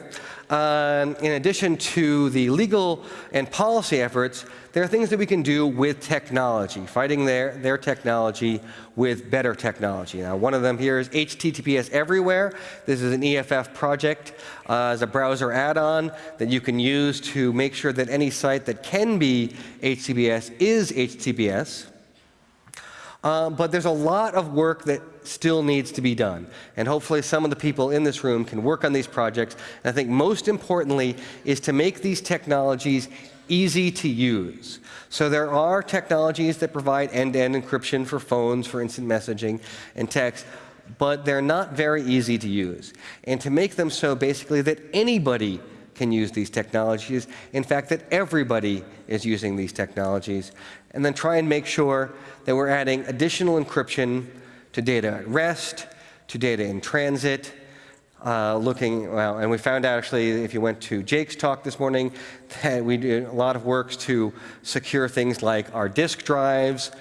Um, in addition to the legal and policy efforts, there are things that we can do with technology, fighting their, their technology with better technology. Now, one of them here is HTTPS Everywhere. This is an EFF project uh, as a browser add-on that you can use to make sure that any site that can be HTTPS is HTTPS. Uh, but there's a lot of work that still needs to be done. And hopefully some of the people in this room can work on these projects. And I think most importantly is to make these technologies easy to use. So there are technologies that provide end-to-end -end encryption for phones, for instant messaging and text, but they're not very easy to use. And to make them so basically that anybody can use these technologies, in fact, that everybody is using these technologies, and then try and make sure that we're adding additional encryption to data at rest, to data in transit, uh, looking, well, and we found out actually, if you went to Jake's talk this morning, that we did a lot of works to secure things like our disk drives,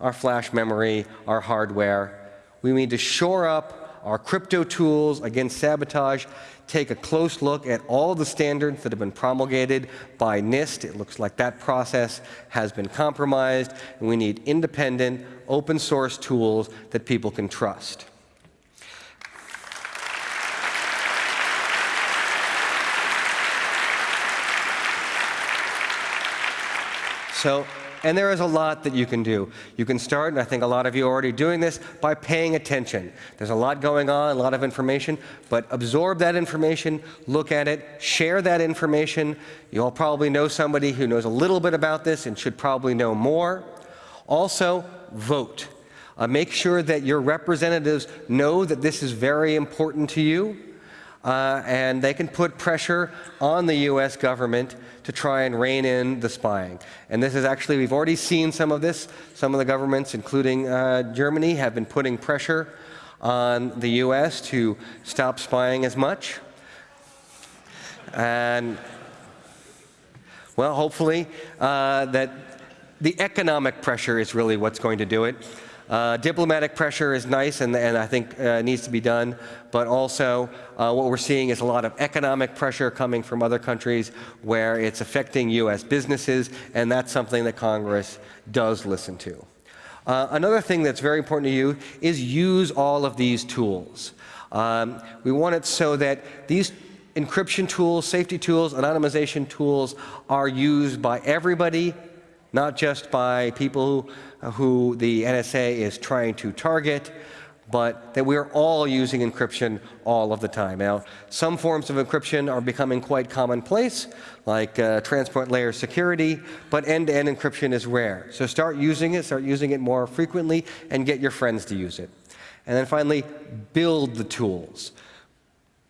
our flash memory, our hardware. We need to shore up our crypto tools against sabotage, take a close look at all the standards that have been promulgated by NIST. It looks like that process has been compromised, and we need independent, open source tools that people can trust. So, and there is a lot that you can do. You can start, and I think a lot of you are already doing this, by paying attention. There's a lot going on, a lot of information, but absorb that information, look at it, share that information. You all probably know somebody who knows a little bit about this and should probably know more. Also, vote. Uh, make sure that your representatives know that this is very important to you, uh, and they can put pressure on the US government to try and rein in the spying. And this is actually, we've already seen some of this. Some of the governments, including uh, Germany, have been putting pressure on the US to stop spying as much. And, well, hopefully uh, that the economic pressure is really what's going to do it. Uh, diplomatic pressure is nice and, and I think uh, needs to be done, but also uh, what we're seeing is a lot of economic pressure coming from other countries where it's affecting U.S. businesses, and that's something that Congress does listen to. Uh, another thing that's very important to you is use all of these tools. Um, we want it so that these encryption tools, safety tools, anonymization tools are used by everybody, not just by people who, who the NSA is trying to target, but that we're all using encryption all of the time. Now, some forms of encryption are becoming quite commonplace, like uh, transport layer security, but end-to-end -end encryption is rare. So start using it, start using it more frequently, and get your friends to use it. And then finally, build the tools.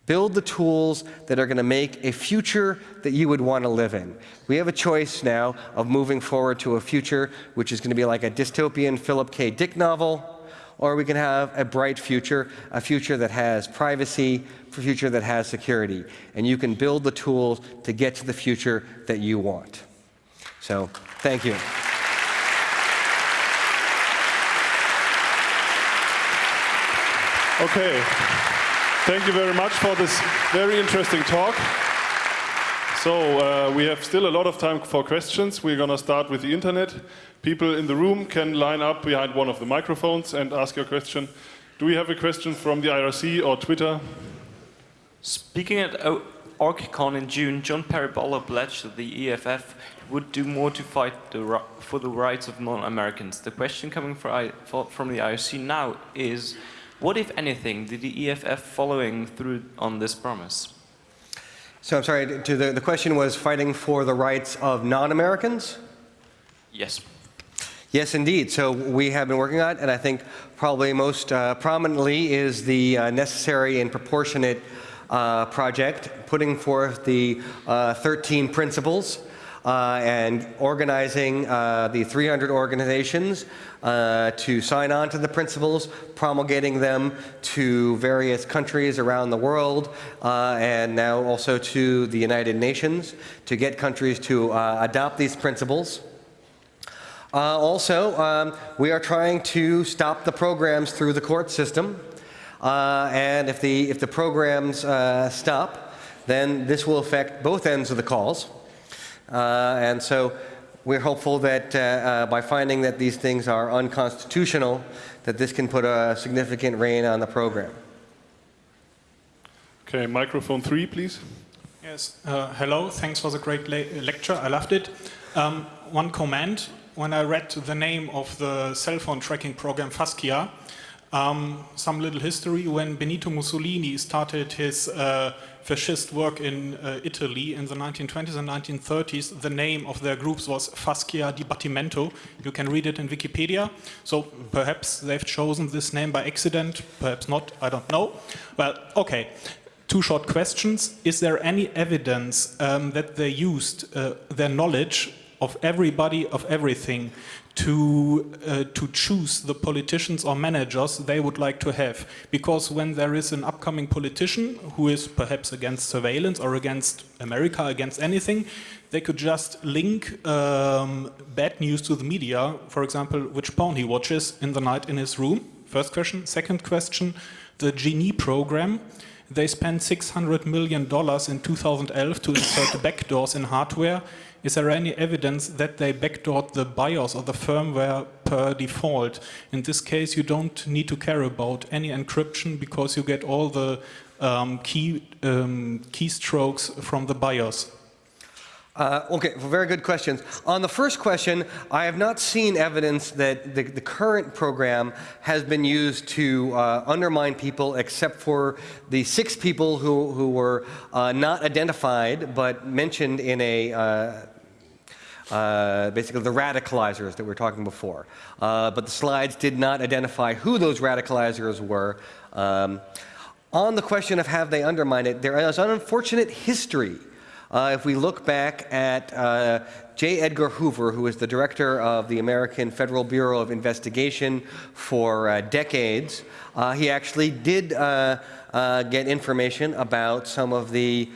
Build the tools that are going to make a future that you would want to live in. We have a choice now of moving forward to a future which is going to be like a dystopian Philip K. Dick novel, or we can have a bright future, a future that has privacy, a future that has security. And you can build the tools to get to the future that you want. So, thank you. Okay. Thank you very much for this very interesting talk. So uh, we have still a lot of time for questions. We're going to start with the internet. People in the room can line up behind one of the microphones and ask your question. Do we have a question from the IRC or Twitter? Speaking at OrgCon in June, John Perry-Barlow pledged that the EFF would do more to fight the, for the rights of non-Americans. The question coming from the IRC now is, what, if anything, did the EFF following through on this promise? So I'm sorry, the, the question was fighting for the rights of non-Americans? Yes. Yes, indeed. So we have been working on it, and I think probably most uh, prominently is the uh, necessary and proportionate uh, project, putting forth the uh, 13 principles uh, and organizing uh, the 300 organizations uh, to sign on to the principles, promulgating them to various countries around the world, uh, and now also to the United Nations to get countries to uh, adopt these principles. Uh, also, um, we are trying to stop the programs through the court system. and if the, if the programs stop, then this will affect both ends of the calls. Uh, and so we're hopeful that uh, uh, by finding that these things are unconstitutional, that this can put a significant rein on the program. Okay, microphone three, please. Yes, uh, hello, thanks for the great le lecture, I loved it. Um, one comment, when I read the name of the cell phone tracking program Fascia, um, some little history, when Benito Mussolini started his uh, fascist work in uh, Italy in the 1920s and 1930s, the name of their groups was Fascia Dibattimento. You can read it in Wikipedia. So perhaps they've chosen this name by accident, perhaps not, I don't know. Well, okay two short questions. Is there any evidence um, that they used uh, their knowledge of everybody, of everything, to, uh, to choose the politicians or managers they would like to have? Because when there is an upcoming politician who is perhaps against surveillance or against America, against anything, they could just link um, bad news to the media, for example, which porn he watches in the night in his room. First question. Second question, the Genie program. They spent $600 million in 2011 to insert backdoors in hardware. Is there any evidence that they backdoored the BIOS or the firmware per default? In this case, you don't need to care about any encryption because you get all the um, key um, keystrokes from the BIOS. Uh, okay, well, very good questions. On the first question, I have not seen evidence that the, the current program has been used to uh, undermine people except for the six people who, who were uh, not identified but mentioned in a uh, basically the radicalizers that we were talking before. Uh, but the slides did not identify who those radicalizers were. Um, on the question of have they undermined it, there is an unfortunate history uh, if we look back at uh, J. Edgar Hoover, who was the director of the American Federal Bureau of Investigation for uh, decades, uh, he actually did uh, uh, get information about some of the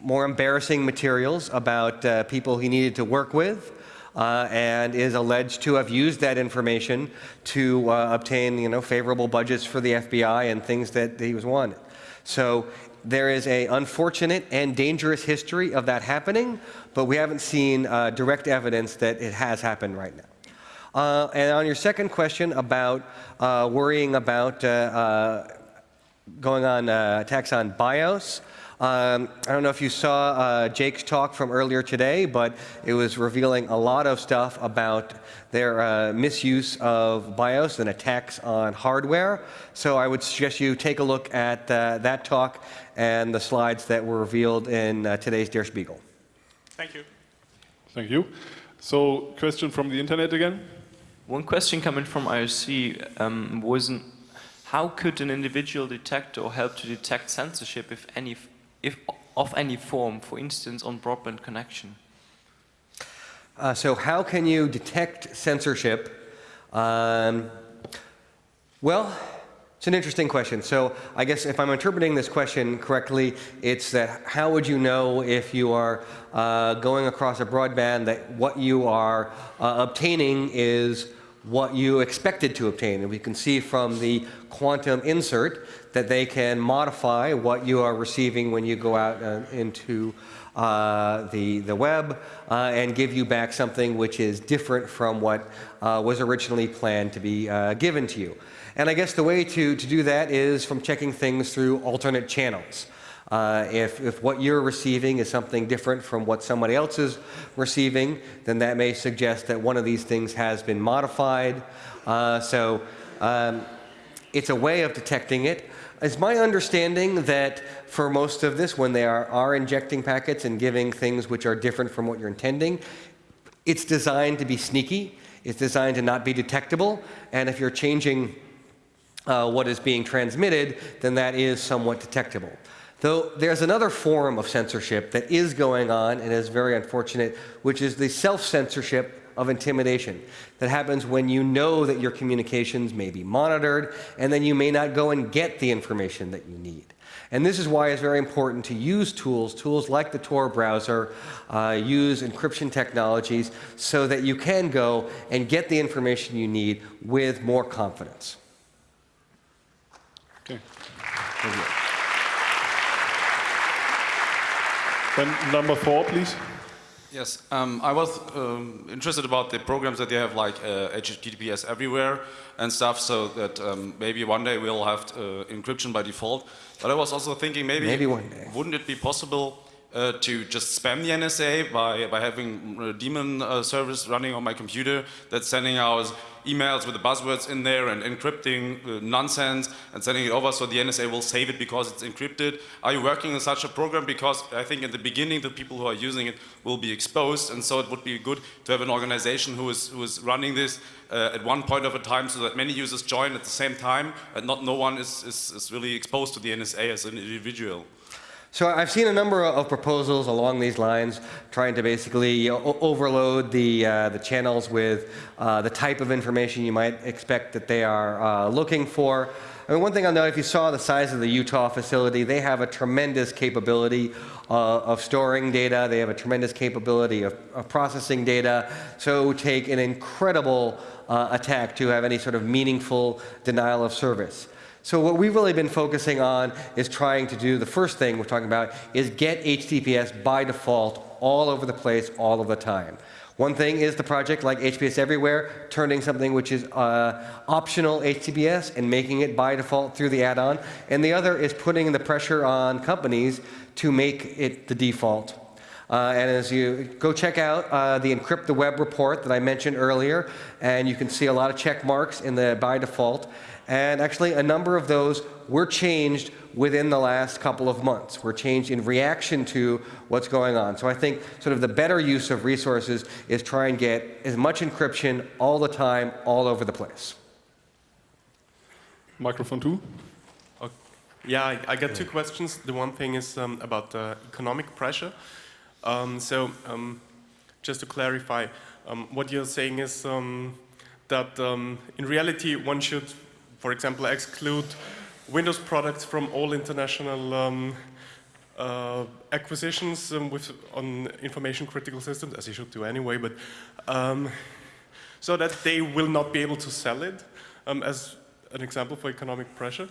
more embarrassing materials about people he needed to work with. Uh, and is alleged to have used that information to uh, obtain, you know, favorable budgets for the FBI and things that he was wanted. So there is a unfortunate and dangerous history of that happening, but we haven't seen uh, direct evidence that it has happened right now. Uh, and on your second question about uh, worrying about uh, uh, going on uh, attacks on BIOS, um, I don't know if you saw uh, Jake's talk from earlier today, but it was revealing a lot of stuff about their uh, misuse of BIOS and attacks on hardware. So I would suggest you take a look at uh, that talk and the slides that were revealed in uh, today's Der Spiegel. Thank you. Thank you. So, question from the internet again? One question coming from IRC um, was how could an individual detect or help to detect censorship if any if, of any form, for instance, on broadband connection? Uh, so how can you detect censorship? Um, well, it's an interesting question. So I guess if I'm interpreting this question correctly, it's that how would you know if you are uh, going across a broadband that what you are uh, obtaining is what you expected to obtain. And we can see from the quantum insert that they can modify what you are receiving when you go out uh, into uh, the, the web uh, and give you back something which is different from what uh, was originally planned to be uh, given to you. And I guess the way to, to do that is from checking things through alternate channels. Uh, if, if what you're receiving is something different from what somebody else is receiving, then that may suggest that one of these things has been modified. Uh, so um, it's a way of detecting it. It's my understanding that for most of this, when they are, are injecting packets and giving things which are different from what you're intending, it's designed to be sneaky. It's designed to not be detectable. And if you're changing uh, what is being transmitted, then that is somewhat detectable. Though there's another form of censorship that is going on and is very unfortunate, which is the self-censorship of intimidation that happens when you know that your communications may be monitored and then you may not go and get the information that you need. And this is why it's very important to use tools, tools like the Tor browser, uh, use encryption technologies so that you can go and get the information you need with more confidence. Okay. Then number four, please. Yes, um, I was um, interested about the programs that they have like uh, HTTPS everywhere and stuff, so that um, maybe one day we'll have uh, encryption by default. But I was also thinking maybe, Maybe one day. wouldn't it be possible uh, to just spam the NSA by, by having a daemon uh, service running on my computer that's sending out emails with the buzzwords in there and encrypting uh, nonsense and sending it over so the NSA will save it because it's encrypted. Are you working on such a program? Because I think in the beginning the people who are using it will be exposed and so it would be good to have an organization who is, who is running this uh, at one point of a time so that many users join at the same time and not no one is, is, is really exposed to the NSA as an individual. So I've seen a number of proposals along these lines, trying to basically overload the uh, the channels with uh, the type of information you might expect that they are uh, looking for. I mean, one thing I'll note, if you saw the size of the Utah facility, they have a tremendous capability uh, of storing data. They have a tremendous capability of, of processing data. So it would take an incredible uh, attack to have any sort of meaningful denial of service. So what we've really been focusing on is trying to do the first thing we're talking about is get HTTPS by default all over the place all of the time. One thing is the project like HTTPS Everywhere, turning something which is uh, optional HTTPS and making it by default through the add-on. And the other is putting the pressure on companies to make it the default. Uh, and as you go check out uh, the Encrypt the Web report that I mentioned earlier, and you can see a lot of check marks in the by default. And actually, a number of those were changed within the last couple of months. Were changed in reaction to what's going on. So I think sort of the better use of resources is try and get as much encryption all the time, all over the place. Microphone two. Okay. Yeah, I, I got two questions. The one thing is um, about uh, economic pressure. Um, so, um, just to clarify, um, what you're saying is um, that um, in reality one should, for example, exclude Windows products from all international um, uh, acquisitions um, with on information critical systems, as you should do anyway, but um, so that they will not be able to sell it, um, as an example for economic pressure.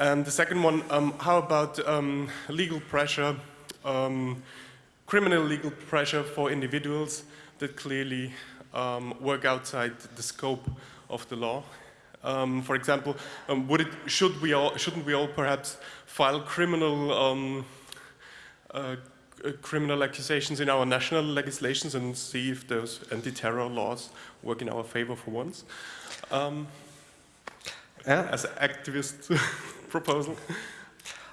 And the second one, um, how about um, legal pressure, criminal legal pressure for individuals that clearly work outside the scope of the law? Um, for example, um, would it, should we all, shouldn't we all perhaps file criminal, um, uh, uh, criminal accusations in our national legislations and see if those anti-terror laws work in our favor for once? Um, Yeah? as an activist proposal.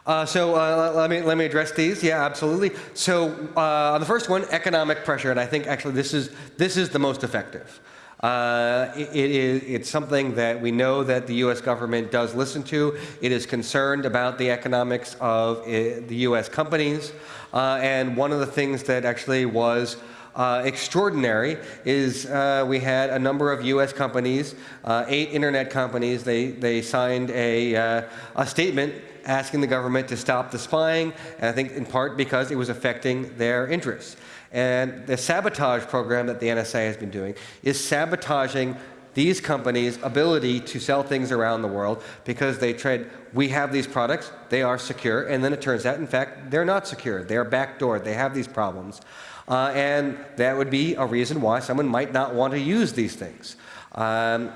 Uh, so uh, let me let me address these. Yeah, absolutely. So uh, on the first one, economic pressure, and I think actually this is this is the most effective. Uh, it, it is it's something that we know that the U.S. government does listen to. It is concerned about the economics of uh, the U.S. companies, uh, and one of the things that actually was. Uh, extraordinary is uh, we had a number of U.S. companies, uh, eight internet companies. They they signed a uh, a statement asking the government to stop the spying, and I think in part because it was affecting their interests. And the sabotage program that the NSA has been doing is sabotaging these companies' ability to sell things around the world because they tried, we have these products, they are secure, and then it turns out, in fact, they're not secure. They're backdoored, they have these problems. Uh, and that would be a reason why someone might not want to use these things. Um,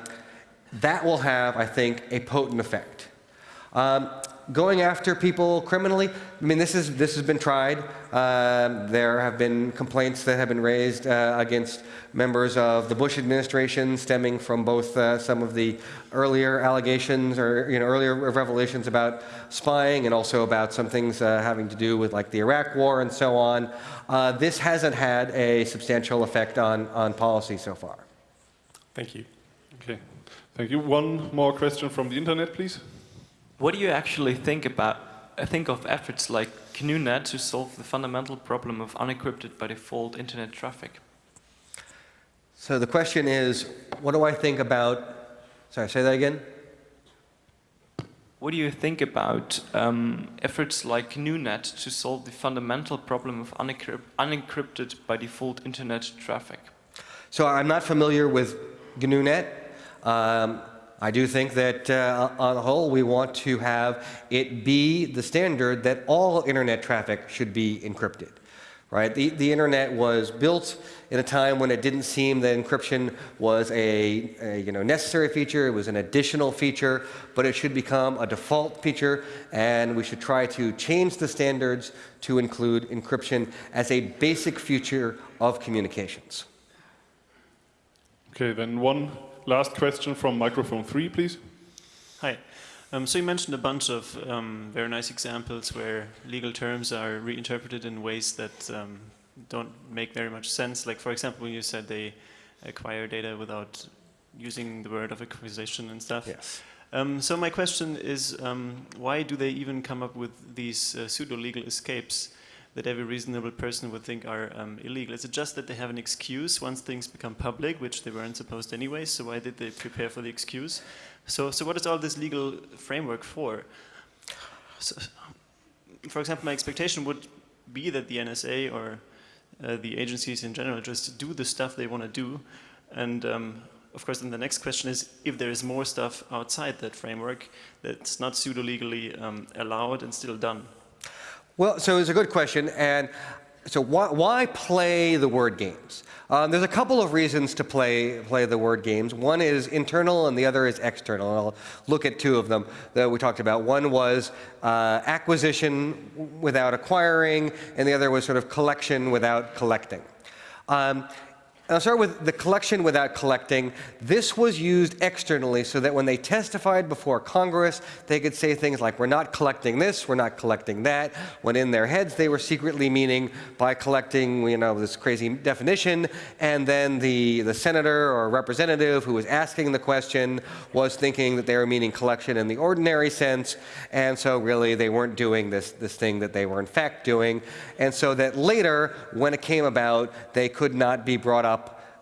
that will have, I think, a potent effect. Um, going after people criminally, I mean, this, is, this has been tried. Um, there have been complaints that have been raised uh, against members of the Bush administration stemming from both uh, some of the earlier allegations or you know, earlier revelations about spying and also about some things uh, having to do with like the Iraq war and so on. Uh, this hasn't had a substantial effect on, on policy so far. Thank you. Okay. Thank you. One more question from the internet, please. What do you actually think about uh, think of efforts like GNUnet to solve the fundamental problem of unencrypted by default internet traffic? So the question is, what do I think about, sorry, say that again? What do you think about um, efforts like GNUnet to solve the fundamental problem of unencrypt unencrypted by default internet traffic? So I'm not familiar with GNUnet. Um, I do think that uh, on the whole, we want to have it be the standard that all internet traffic should be encrypted. right? The, the internet was built in a time when it didn't seem that encryption was a, a, you know, necessary feature, it was an additional feature, but it should become a default feature, and we should try to change the standards to include encryption as a basic feature of communications. Okay, then one last question from microphone three, please. Hi. Um, so you mentioned a bunch of um, very nice examples where legal terms are reinterpreted in ways that um, don't make very much sense. Like, for example, when you said they acquire data without using the word of acquisition and stuff. Yes. Um, so my question is, um, why do they even come up with these uh, pseudo-legal escapes that every reasonable person would think are um, illegal? Is it just that they have an excuse once things become public, which they weren't supposed anyway, so why did they prepare for the excuse? So, so what is all this legal framework for? So, for example, my expectation would be that the NSA or uh, the agencies in general just do the stuff they want to do. And um, of course, then the next question is if there is more stuff outside that framework that's not pseudo-legally um, allowed and still done. Well, so it's a good question. And so why, why play the word games? Um, there's a couple of reasons to play, play the word games. One is internal and the other is external. And I'll look at two of them that we talked about. One was uh, acquisition without acquiring, and the other was sort of collection without collecting. Um, I'll start with the collection without collecting. This was used externally so that when they testified before Congress, they could say things like, we're not collecting this, we're not collecting that, when in their heads they were secretly meaning by collecting, you know, this crazy definition, and then the, the senator or representative who was asking the question was thinking that they were meaning collection in the ordinary sense, and so really they weren't doing this, this thing that they were in fact doing, and so that later, when it came about, they could not be brought up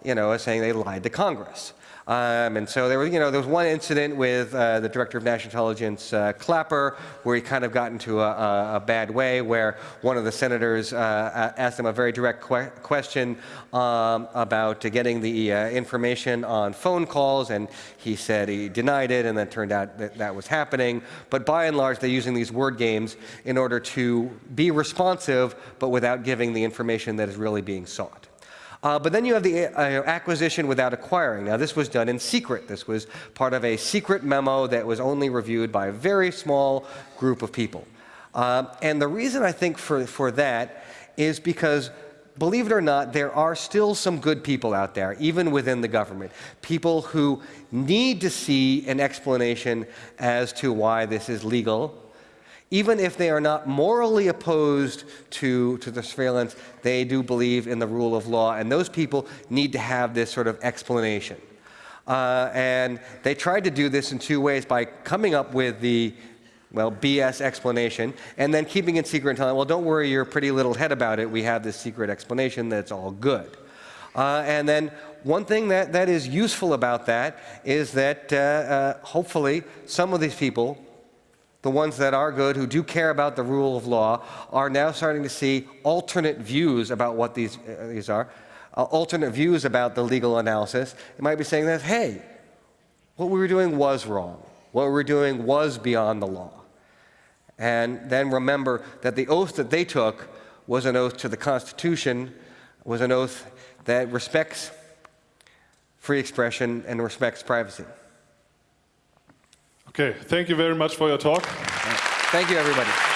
you know, saying they lied to Congress. Um, and so there was, you know, there was one incident with uh, the director of national intelligence, uh, Clapper, where he kind of got into a, a, a bad way, where one of the senators uh, asked him a very direct que question um, about getting the uh, information on phone calls, and he said he denied it, and then turned out that that was happening. But by and large, they're using these word games in order to be responsive, but without giving the information that is really being sought. Uh, but then you have the uh, acquisition without acquiring. Now, this was done in secret. This was part of a secret memo that was only reviewed by a very small group of people. Um, and the reason I think for, for that is because believe it or not, there are still some good people out there, even within the government. People who need to see an explanation as to why this is legal even if they are not morally opposed to, to the surveillance, they do believe in the rule of law, and those people need to have this sort of explanation. Uh, and they tried to do this in two ways by coming up with the well, BS explanation, and then keeping it secret and telling, well, don't worry your pretty little head about it. We have this secret explanation that's all good. Uh, and then one thing that, that is useful about that is that uh, uh, hopefully some of these people the ones that are good, who do care about the rule of law, are now starting to see alternate views about what these, uh, these are, uh, alternate views about the legal analysis. It might be saying that, hey, what we were doing was wrong. What we were doing was beyond the law. And then remember that the oath that they took was an oath to the Constitution, was an oath that respects free expression and respects privacy. Okay, thank you very much for your talk. Thank you, everybody.